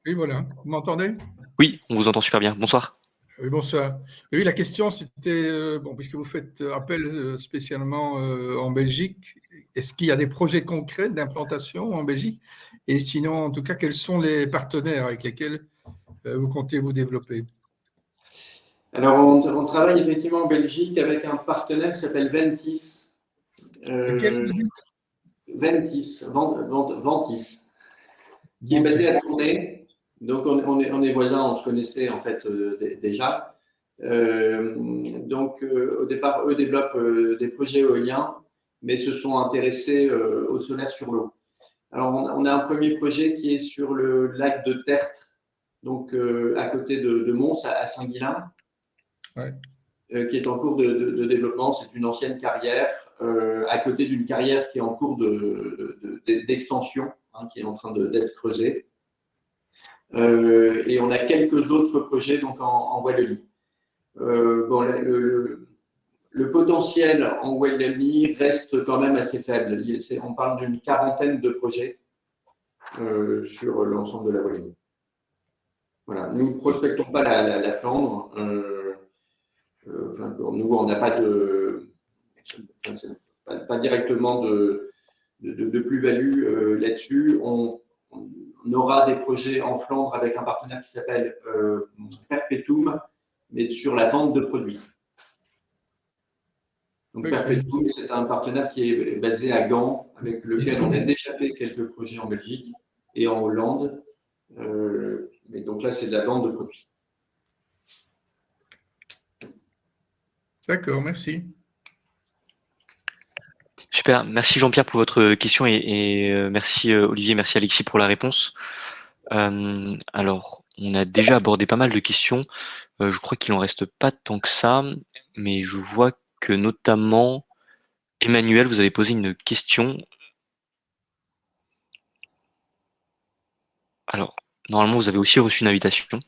Oui voilà, vous m'entendez? Oui, on vous entend super bien. Bonsoir. Oui, bonsoir. Oui, la question, c'était, euh, bon, puisque vous faites appel euh, spécialement euh, en Belgique, est-ce qu'il y a des projets concrets d'implantation en Belgique? Et sinon, en tout cas, quels sont les partenaires avec lesquels vous comptez vous développer? Alors, on, travaille effectivement en Belgique avec un partenaire qui s'appelle Ventis. Ventis, Ventis, qui est basé à Tournai donc, on, est, on, est, voisins, on se connaissait en fait euh, déjà. Euh, donc, euh, au départ, eux développent des projets éoliens, mais se sont intéressés au solaire sur l'eau. Alors, on, a un premier projet qui est sur le lac de Tertre, donc à côté de, Mons, à, Saint-Guilain, qui est en cours de, développement. C'est une ancienne carrière, à côté d'une carrière qui est en cours d'extension, hein, qui est en train d'être creusée. Euh, et on a quelques autres projets donc en, Wallonie. Euh, bon, le, potentiel en Wallonie reste quand même assez faible. On parle d'une quarantaine de projets euh, sur l'ensemble de la Wallonie. Voilà. Nous ne prospectons pas la, Flandre. nous, on n'a pas de pas, directement de, de, plus-value là-dessus. Aura des projets en Flandre avec un partenaire qui s'appelle euh, Perpetuum, mais sur la vente de produits. Donc Perpetuum, c'est un partenaire qui est basé à Gand, avec lequel on a déjà fait quelques projets en Belgique et en Hollande. Euh, mais donc là, c'est de la vente de produits. D'accord, merci. Super, merci Jean-Pierre pour votre question et, euh, merci euh, Olivier, merci Alexis pour la réponse. Euh, alors, on a déjà abordé pas mal de questions. je crois qu'il en reste pas tant que ça, mais je vois que notamment Emmanuel, vous avez posé une question. Alors, normalement, vous avez aussi reçu une invitation.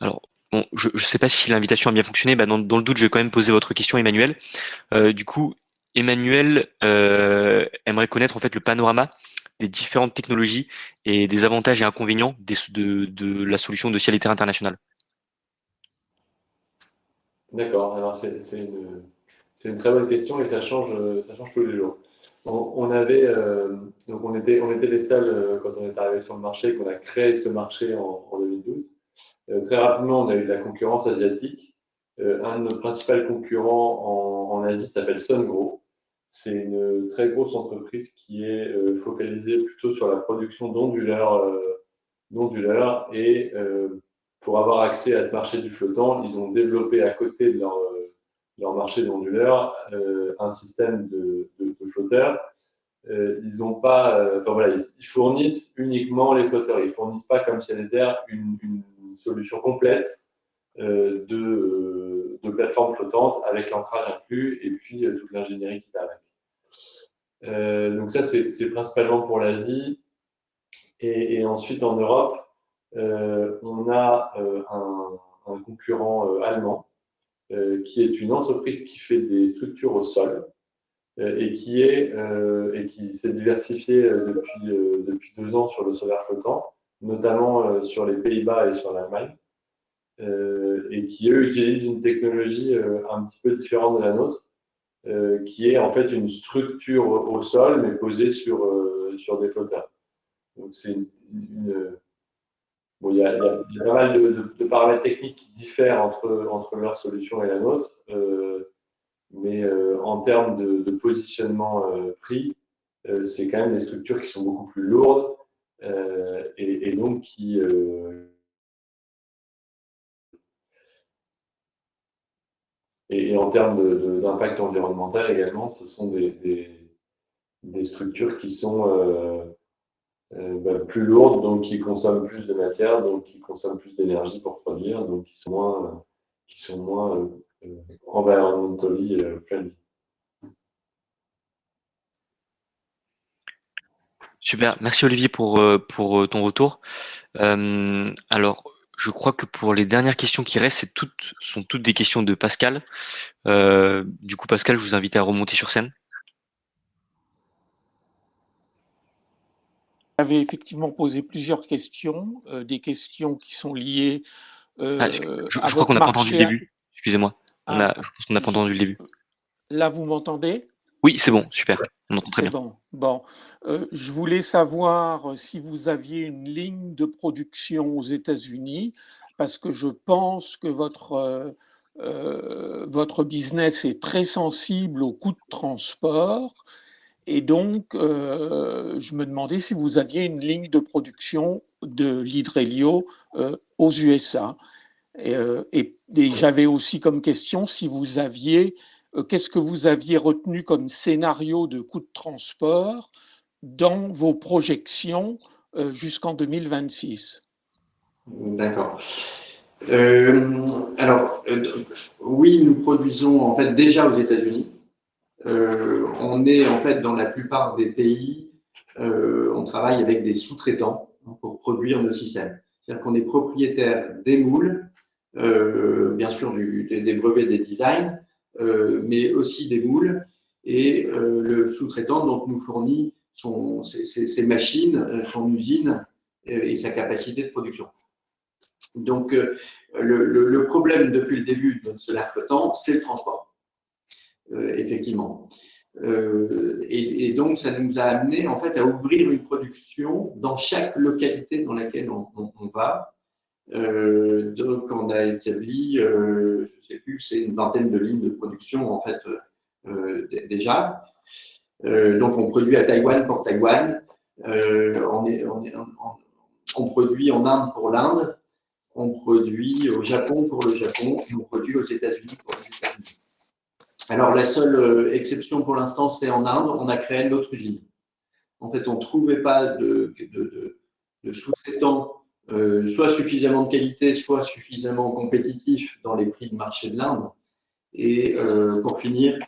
Alors, bon, je ne sais pas si l'invitation a bien fonctionné. Bah, dans, le doute, je vais quand même poser votre question, Emmanuel. Euh, du coup, Emmanuel euh, aimerait connaître en fait le panorama des différentes technologies et des avantages et inconvénients de, la solution de ciel et terre international. D'accord. Alors c'est une, très bonne question et ça change, ça change tous les jours. On, avait euh, donc on était on était les seuls quand on est arrivé sur le marché qu'on a créé ce marché en 2012. Euh, très rapidement, on a eu de la concurrence asiatique. Euh, un de nos principaux concurrents en, Asie s'appelle Sungro. C'est une très grosse entreprise qui est euh, focalisée plutôt sur la production d'onduleurs et pour avoir accès à ce marché du flottant, ils ont développé à côté de leur, marché d'onduleurs un système de, flotteurs ils ont pas, enfin voilà, ils, fournissent uniquement les flotteurs. Ils fournissent pas comme Ciel une, une solution complète de, de plateforme flottante avec l'ancrage inclus et puis toute l'ingénierie qui va avec. donc ça, c'est principalement pour l'Asie. Et, ensuite, en Europe, on a un, concurrent allemand qui est une entreprise qui fait des structures au sol et qui s'est diversifiée depuis, depuis deux ans sur le solaire flottant, notamment sur les Pays-Bas et sur l'Allemagne. Euh, et qui, eux, utilisent une technologie euh, un petit peu différente de la nôtre, euh, qui est en fait une structure au sol, mais posée sur, sur des flotteurs. Donc, c'est une, il, y a, pas mal de, paramètres techniques qui diffèrent entre, entre leur solution et la nôtre, mais en termes de, positionnement prix, c'est quand même des structures qui sont beaucoup plus lourdes et, et, donc qui, Et, en termes d'impact environnemental également, ce sont des, des, structures qui sont euh, euh, bah, plus lourdes, donc qui consomment plus de matière, donc qui consomment plus d'énergie pour produire, donc qui sont moins, qui sont moins euh, environnementally friendly. Super, merci Olivier pour, pour ton retour. alors, je crois que pour les dernières questions qui restent, toutes, sont toutes des questions de Pascal. Euh, du coup, Pascal, je vous invite à remonter sur scène. Vous avez effectivement posé plusieurs questions, euh, des questions qui sont liées. Euh, ah, je, crois qu'on n'a pas entendu le début. Excusez-moi. Ah, je pense qu'on n'a pas entendu le début. Là, vous m'entendez? Oui, c'est bon, super. On entend très bien. Bon, bon. Euh, je voulais savoir si vous aviez une ligne de production aux États-Unis, parce que je pense que votre, euh, euh, votre business est très sensible aux coûts de transport. Et donc, je me demandais si vous aviez une ligne de production de l'hydrélio aux USA. Et, et j'avais aussi comme question si vous aviez euh, qu'est-ce que vous aviez retenu comme scénario de coût de transport dans vos projections euh, jusqu'en 2026 D'accord. Euh, alors, oui, nous produisons en fait déjà aux États-Unis. on est en fait dans la plupart des pays, on travaille avec des sous-traitants pour produire nos systèmes. C'est-à-dire qu'on est propriétaire des moules, bien sûr des brevets des designs, euh, mais aussi des moules. Et euh, le sous-traitant donc nous fournit son, ses, machines, euh, son usine et sa capacité de production. Donc, le, problème depuis le début de cela flottant, c'est le transport, effectivement. et, donc, ça nous a amené en fait à ouvrir une production dans chaque localité dans laquelle on va, euh, donc, on a établi, euh, je ne sais plus, c'est une vingtaine de lignes de production en fait euh, déjà. donc, on produit à Taïwan pour Taïwan. On, produit en Inde pour l'Inde. On produit au Japon pour le Japon. On produit aux États-Unis pour les États-Unis. Alors, la seule exception pour l'instant, c'est en Inde. On a créé une autre usine. En fait, on ne trouvait pas de, de sous-traitants euh, soit suffisamment de qualité, soit suffisamment compétitif dans les prix de marché de l'Inde. Et euh, pour finir,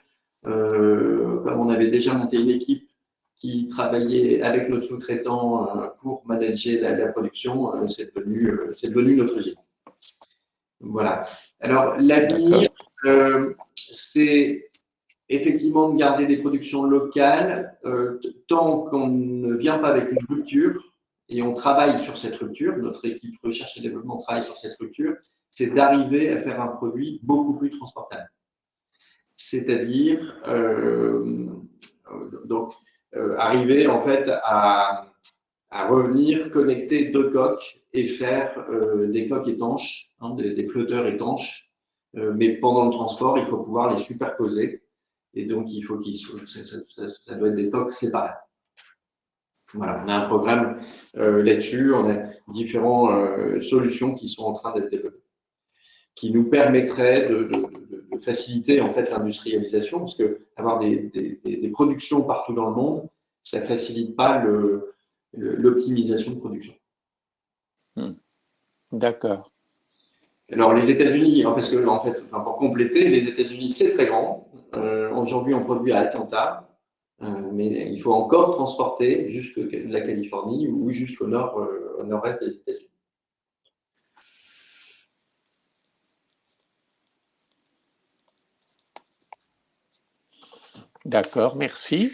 euh, comme on avait déjà monté une équipe qui travaillait avec notre sous-traitant pour manager la, production, c'est devenu, devenu, notre usine. Voilà. Alors, l'avenir, c'est effectivement de garder des productions locales tant qu'on ne vient pas avec une rupture et on travaille sur cette rupture, notre équipe recherche et développement travaille sur cette rupture, c'est d'arriver à faire un produit beaucoup plus transportable. C'est-à-dire, euh, donc, euh, arriver en fait à, revenir connecter deux coques et faire euh, des coques étanches, hein, des, flotteurs étanches, mais pendant le transport, il faut pouvoir les superposer. Et donc, il faut qu'ils ça doit être des coques séparées. Voilà, on a un programme euh, là-dessus, on a différentes euh, solutions qui sont en train d'être développées, qui nous permettraient de, faciliter en fait l'industrialisation, parce que avoir des, productions partout dans le monde, ça ne facilite pas l'optimisation de production. Hmm. D'accord. Alors, les États-Unis, hein, parce que, en fait, pour compléter, les États-Unis, c'est très grand. Euh, aujourd'hui, on produit à Atlanta, mais il faut encore transporter jusque la Californie ou jusqu'au nord, euh, au nord-est des États-Unis. D'accord, merci.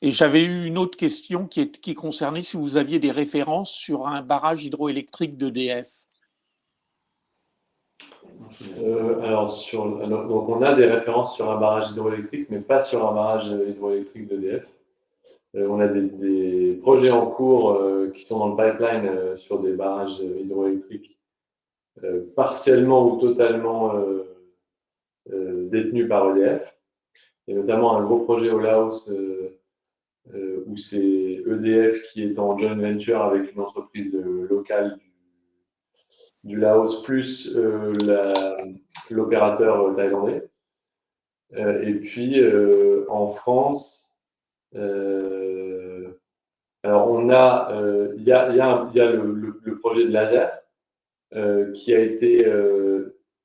Et j'avais eu une autre question qui, qui concernait si vous aviez des références sur un barrage hydroélectrique d'EDF. Euh, alors, donc on a des références sur un barrage hydroélectrique, mais pas sur un barrage hydroélectrique d'EDF. Euh, on a des, projets en cours euh, qui sont dans le pipeline sur des barrages hydroélectriques partiellement ou totalement détenus par EDF. Et notamment un gros projet au Laos où c'est EDF qui est en joint venture avec une entreprise locale du, Laos plus euh, l'opérateur thaïlandais. et puis en France, alors on a, il y a, y a, le, projet de laser qui a été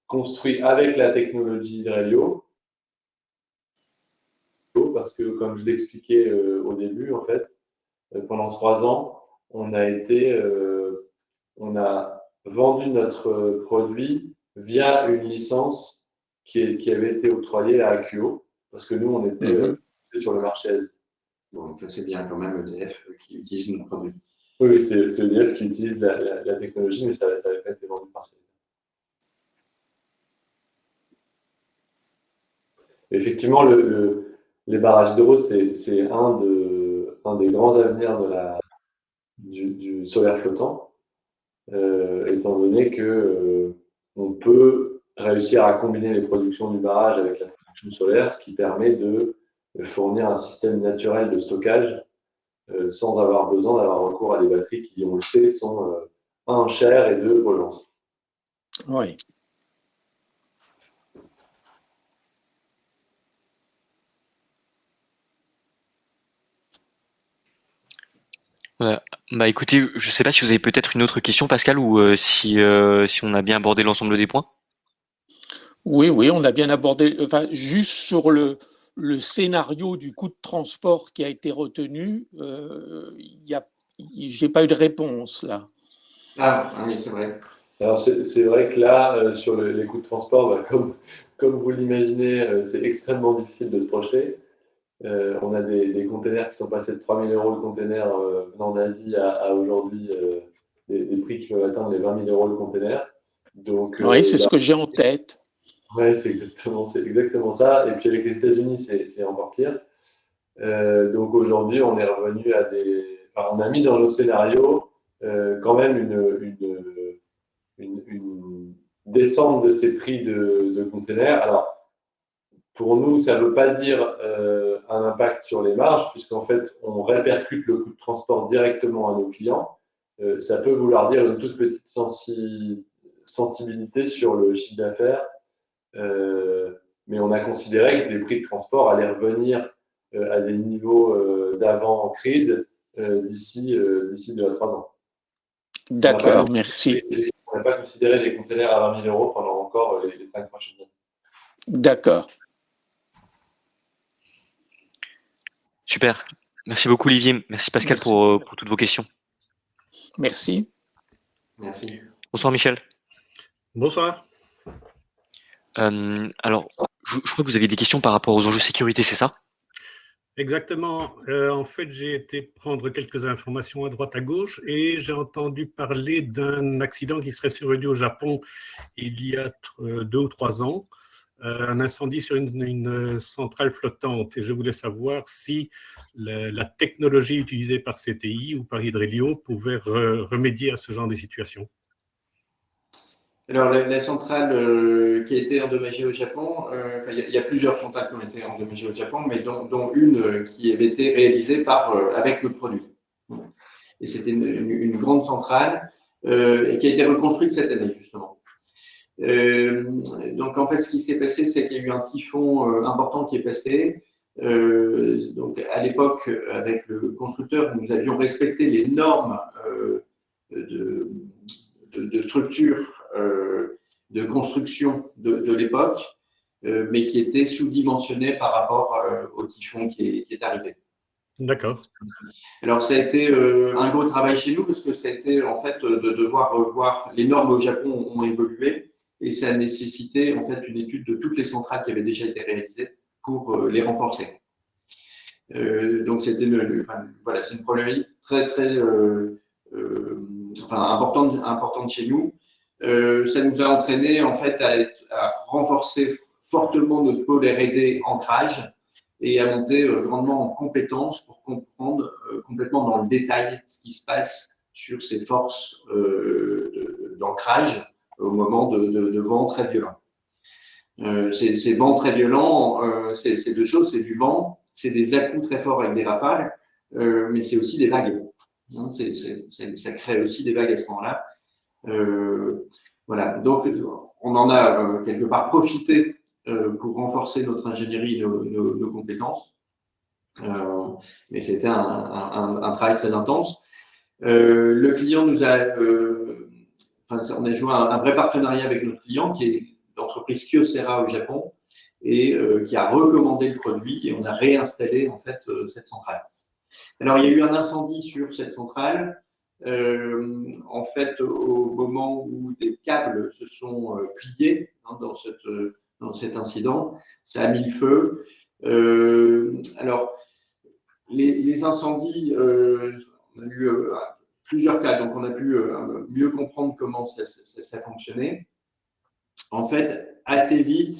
construit avec la technologie Drelio parce que, comme je l'expliquais euh, au début, en fait, euh, pendant trois ans, on a été, euh, on a vendu notre produit via une licence qui, qui avait été octroyée à AQO, parce que nous, on était mhm. sur le marché Asie. Donc, c'est bien quand même EDF qui utilise notre produit. Oui, c'est EDF qui utilise la, technologie, mais ça n'avait pas été vendu par Célèbre. Effectivement, le, les barrages d'eau, c'est un, un, des grands avenirs de la, du, solaire flottant, euh, étant donné que euh, on peut réussir à combiner les productions du barrage avec la production solaire, ce qui permet de fournir un système naturel de stockage euh, sans avoir besoin d'avoir recours à des batteries qui, on le sait, sont un, chères et deux polluantes. Oui. Bah écoutez, je ne sais pas si vous avez peut-être une autre question, Pascal, ou euh, si, euh, si on a bien abordé l'ensemble des points. Oui, oui, on a bien abordé. Enfin, juste sur le, le scénario du coût de transport qui a été retenu, euh, je n'ai pas eu de réponse là. Ah, oui, c'est vrai. Alors, c'est vrai que là, sur les coûts de transport, bah, comme, comme vous l'imaginez, c'est extrêmement difficile de se projeter. Euh, on a des, des, containers qui sont passés de 3000 euros le container euh, venant d'Asie à, aujourd'hui euh, des, prix qui peuvent atteindre les 20 000 euros le container. Donc, oui, c'est ce bah, que j'ai en tête. Oui, c'est exactement, exactement ça. Et puis avec les États-Unis, c'est encore pire. donc aujourd'hui, on est revenu à des. Enfin, on a mis dans nos scénarios quand même une, une, une, descente de ces prix de, de containers. Alors, pour nous, ça ne veut pas dire euh, un impact sur les marges, puisqu'en fait, on répercute le coût de transport directement à nos clients. Euh, ça peut vouloir dire une toute petite sensibilité sur le chiffre d'affaires, euh, mais on a considéré que les prix de transport allaient revenir à des niveaux d'avant crise d'ici d'ici deux à trois ans. D'accord, merci. On n'a pas considéré les containers à 20 000 euros pendant encore les, les cinq prochaines années. D'accord. Super. Merci beaucoup, Olivier. Merci, Pascal, Pour, euh, pour, toutes vos questions. Merci. Merci. Bonsoir, Michel. Bonsoir. Euh, alors, je, crois que vous avez des questions par rapport aux enjeux sécurité, c'est ça? Exactement. Euh, en fait, j'ai été prendre quelques informations à droite à gauche et j'ai entendu parler d'un accident qui serait survenu au Japon il y a deux ou trois ans. Euh, un incendie sur une, centrale flottante et je voulais savoir si la, technologie utilisée par CTI ou par Hydrelio pouvait remédier à ce genre de situation. Alors, la, centrale euh, qui a été endommagée au Japon, euh, il y, a plusieurs centrales qui ont été endommagées au Japon, mais dont, une qui avait été réalisée par, avec le produit. Et c'était une, grande centrale et qui a été reconstruite cette année, justement. Donc en fait, ce qui s'est passé, c'est qu'il y a eu un typhon important qui est passé. donc à l'époque, avec le constructeur, nous avions respecté les normes de, de, structure de construction de, l'époque, mais qui étaient sous-dimensionnées par rapport au typhon qui est arrivé. D'accord. Alors, ça a été euh, un gros travail chez nous parce que ça a été en fait de devoir revoir. Les normes au Japon ont évolué et ça a nécessité en fait une étude de toutes les centrales qui avaient déjà été réalisées pour euh, les renforcer. Euh, donc, c'était une, voilà, c'est une problématique très très enfin, importante, importante chez nous. ça nous a entraîné en fait à, à renforcer fortement notre pôle R&D ancrage et à monter euh, grandement en compétences pour comprendre euh, complètement dans le détail ce qui se passe sur ces forces euh, d'ancrage au moment de, de, vents très violents. ces, vents très violents, c'est deux choses, c'est du vent, c'est des à très forts avec des rafales, mais c'est aussi des vagues. Hein, ça crée aussi des vagues à ce moment-là. voilà, donc on en a quelque part profité euh, pour renforcer notre ingénierie et nos, compétences. Euh, mais c'était un, travail très intense. Euh, le client nous a, on a joué un, vrai partenariat avec notre client qui est l'entreprise Kyocera au Japon et qui a recommandé le produit et on a réinstallé en fait cette centrale. Alors il y a eu un incendie sur cette centrale. en fait, au moment où des câbles se sont pliés hein, dans cet incident. Ça a mis le feu. Euh, alors, les, incendies, euh, on a eu euh, plusieurs cas, donc on a pu mieux comprendre comment ça, fonctionnait. En fait, assez vite,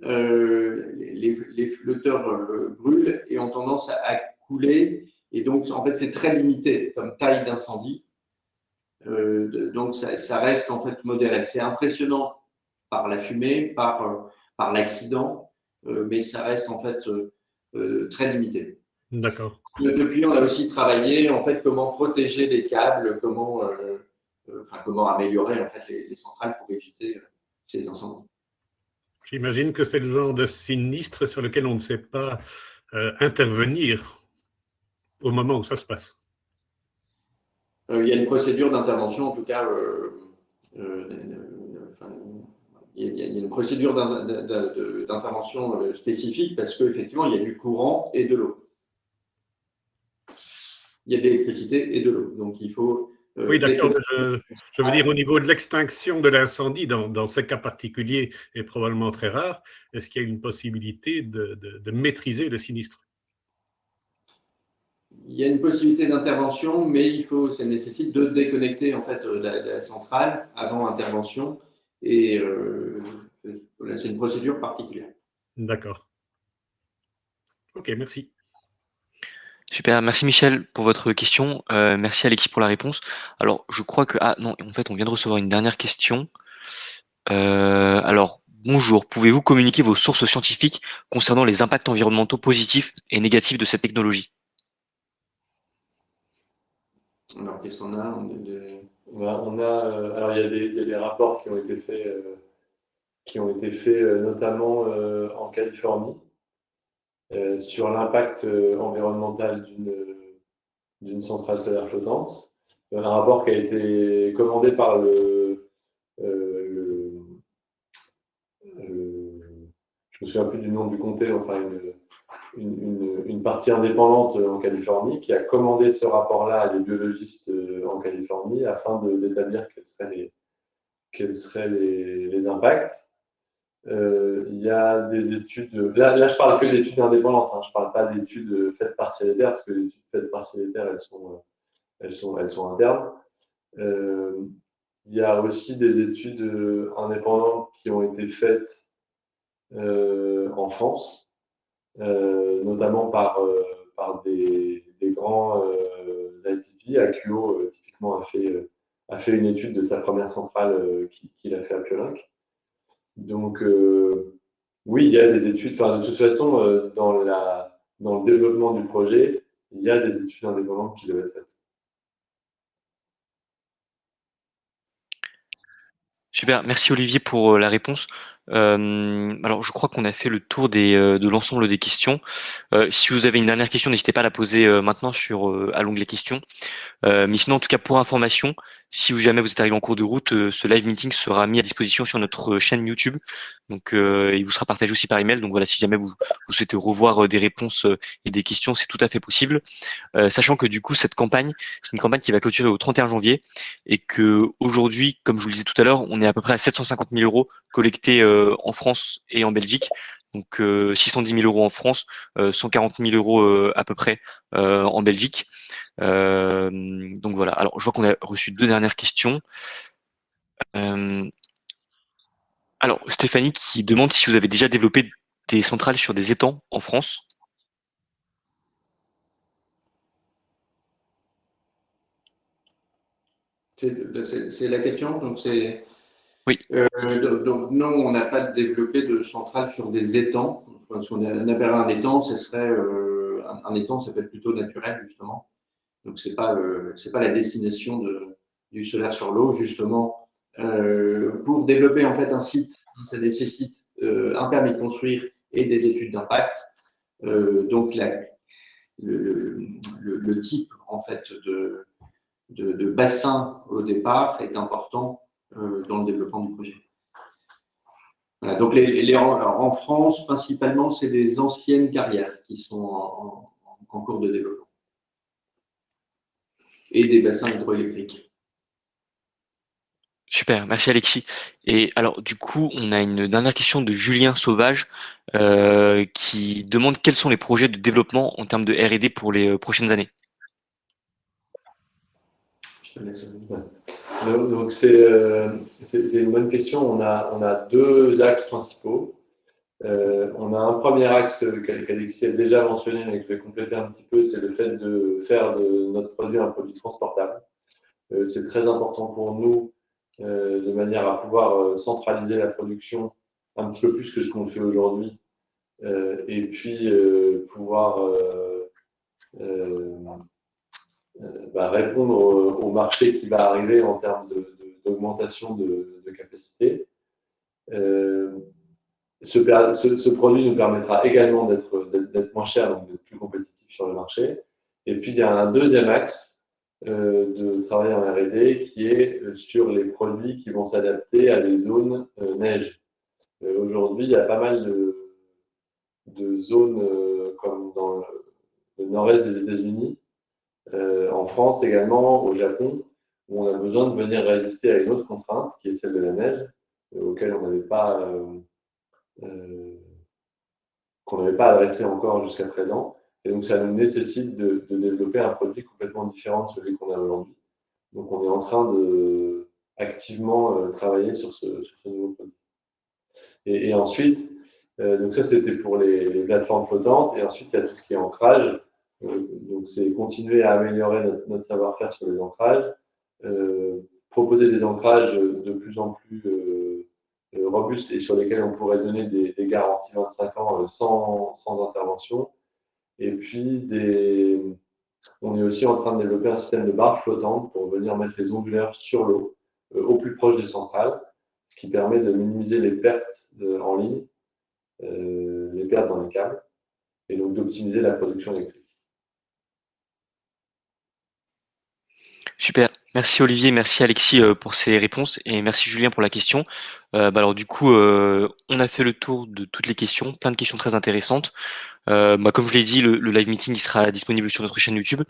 les, flotteurs brûlent et ont tendance à, couler. Et donc, en fait, c'est très limité comme taille d'incendie. donc, ça, reste en fait modéré. C'est impressionnant par la fumée, par, euh, par l'accident, euh, mais ça reste en fait euh, très limité. D'accord. Depuis, on a aussi travaillé en fait comment protéger les câbles, comment, enfin, comment améliorer en fait les, centrales pour éviter ces incendies. J'imagine que c'est le genre de sinistre sur lequel on ne sait pas intervenir au moment où ça se passe. il y a une procédure d'intervention, en tout cas, il y a une procédure d'intervention euh, spécifique parce qu'effectivement, il y a du courant et de l'eau. Il y a de l'électricité et de l'eau. Donc, il faut. Euh, oui, d'accord. Je, veux dire, au niveau de l'extinction de l'incendie, dans, dans, ce cas particulier, est probablement très rare, est-ce qu'il y a une possibilité de, maîtriser le sinistre? Il y a une possibilité d'intervention, mais il faut, ça nécessite de déconnecter en fait la centrale avant intervention et euh, c'est une procédure particulière. D'accord. Ok, merci. Super, merci Michel pour votre question. Euh, merci Alexis pour la réponse. Alors, je crois que... Ah non, en fait, on vient de recevoir une dernière question. Euh, alors, bonjour, pouvez-vous communiquer vos sources scientifiques concernant les impacts environnementaux positifs et négatifs de cette technologie? Alors, qu'est-ce qu'on a? On a, euh, alors il y, a des, rapports qui ont été faits, qui ont été faits notamment en Californie sur l'impact environnemental d'une centrale solaire flottante. Un rapport qui a été commandé par le, je me souviens plus du nom du comté, enfin une, une, partie indépendante en Californie qui a commandé ce rapport-là à des biologistes euh, en Californie afin d'établir quels seraient quels seraient les, impacts. Euh, il y a des études, là, là je parle que d'études indépendantes, hein, je ne parle pas d'études faites par Célitaire, parce que les études faites par Célitaire, elles sont, elles sont, elles sont internes. Euh, il y a aussi des études indépendantes qui ont été faites en France, euh, notamment par, euh, par des, grands euh, IPP. AQO, typiquement, a fait, a fait une étude de sa première centrale qu'il a fait à Piolinck. Donc, oui, il y a des études. Enfin, de toute façon, dans, la, dans le développement du projet, il y a des études indépendantes qui doivent être. Super, merci Olivier pour la réponse. Euh, alors, je crois qu'on a fait le tour des, de l'ensemble des questions. Euh, si vous avez une dernière question, n'hésitez pas à la poser maintenant sur à l'onglet questions. mais sinon, en tout cas, pour information, si jamais vous êtes arrivé en cours de route, ce live meeting sera mis à disposition sur notre chaîne YouTube. Donc, il vous sera partagé aussi par email. Donc voilà, si jamais vous, vous souhaitez revoir des réponses et des questions, c'est tout à fait possible. sachant que du coup, cette campagne, c'est une campagne qui va clôturer au 31 janvier et que aujourd'hui, comme je vous le disais tout à l'heure, on est à peu près à 750 000 euros collectés euh, en France et en Belgique. Donc 610 euh, 000 euros en France, 140 euh, 000 euros à peu près en Belgique. donc voilà. Alors je vois qu'on a reçu deux dernières questions. alors Stéphanie qui demande si vous avez déjà développé des centrales sur des étangs en France. C'est la question. Donc c'est oui. Euh, donc, non, on n'a pas développé de centrale sur des étangs. Si on un étang, ce serait euh, un, étang, ça peut être plutôt naturel justement. Donc c'est pas euh, pas la destination de, du solaire sur l'eau justement. pour développer en fait un site, ça nécessite un permis de construire et des études d'impact. donc le, type en fait de, de, bassin au départ est important euh, dans le développement du projet. donc les, en, France, principalement, c'est des anciennes carrières qui sont en, cours de développement et des bassins hydroélectriques. Super, merci Alexis. Et alors du coup, on a une dernière question de Julien Sauvage euh, qui demande quels sont les projets de développement en termes de R&D pour les euh, prochaines années. Donc, euh, c'est une bonne question. On a, on a deux axes principaux. Euh, on a un premier axe qu'Alexis a déjà mentionné, mais que je vais compléter un petit peu, c'est le fait de faire de notre produit un produit transportable. Euh, c'est très important pour nous de manière à pouvoir centraliser la production un petit peu plus que ce qu'on fait aujourd'hui et puis pouvoir euh, bah, répondre au, marché qui va arriver en termes d'augmentation de, capacité. Euh, ce, produit nous permettra également d'être moins cher, donc d'être plus compétitif sur le marché. Et puis, il y a un deuxième axe euh, de travail en R&D qui est sur les produits qui vont s'adapter à des zones neige. Aujourd'hui, il y a pas mal de, zones comme dans le nord-est des États-Unis euh, en France également, au Japon, où on a besoin de venir résister à une autre contrainte, qui est celle de la neige, euh, auquel on n'avait pas, euh, qu'on n'avait pas adressé encore jusqu'à présent. Et donc, ça nous nécessite de, développer un produit complètement différent de celui qu'on a aujourd'hui. Donc, on est en train de activement travailler sur ce, nouveau produit. Et, ensuite, donc ça, c'était pour les, plateformes flottantes. Et ensuite, il y a tout ce qui est ancrage. Euh, donc, c'est continuer à améliorer notre, savoir-faire sur les ancrages, euh, proposer des ancrages de plus en plus euh, robustes et sur lesquels on pourrait donner des, garanties 25 ans sans, intervention. Et puis, on est aussi en train de développer un système de barres flottantes pour venir mettre les onduleurs sur l'eau, au plus proche des centrales, ce qui permet de minimiser les pertes en ligne, les pertes dans les câbles, et donc d'optimiser la production électrique. Super. Merci Olivier, merci Alexis euh, pour ces réponses et merci Julien pour la question. Euh, bah alors du coup, euh, on a fait le tour de toutes les questions, plein de questions très intéressantes. Bah, comme je l'ai dit, le, live meeting sera disponible sur notre chaîne YouTube.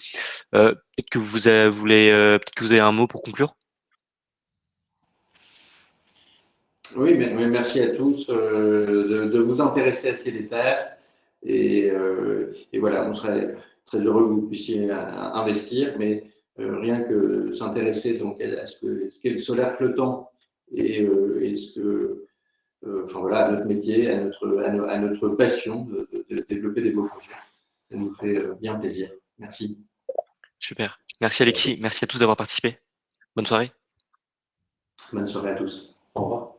peut-être que vous avez, voulez, peut-être que vous avez un mot pour conclure? Oui, merci à tous de, vous intéresser à ces détails et, et, voilà, on serait très heureux que vous puissiez investir, mais rien que s'intéresser donc à ce qu'est le solaire flottant et, euh, ce que, euh, enfin voilà, à notre métier, à notre, à, notre passion de, de, développer des beaux projets. Ça nous fait bien plaisir. Merci. Super. Merci Alexis. Merci à tous d'avoir participé. Bonne soirée. Bonne soirée à tous. Au revoir.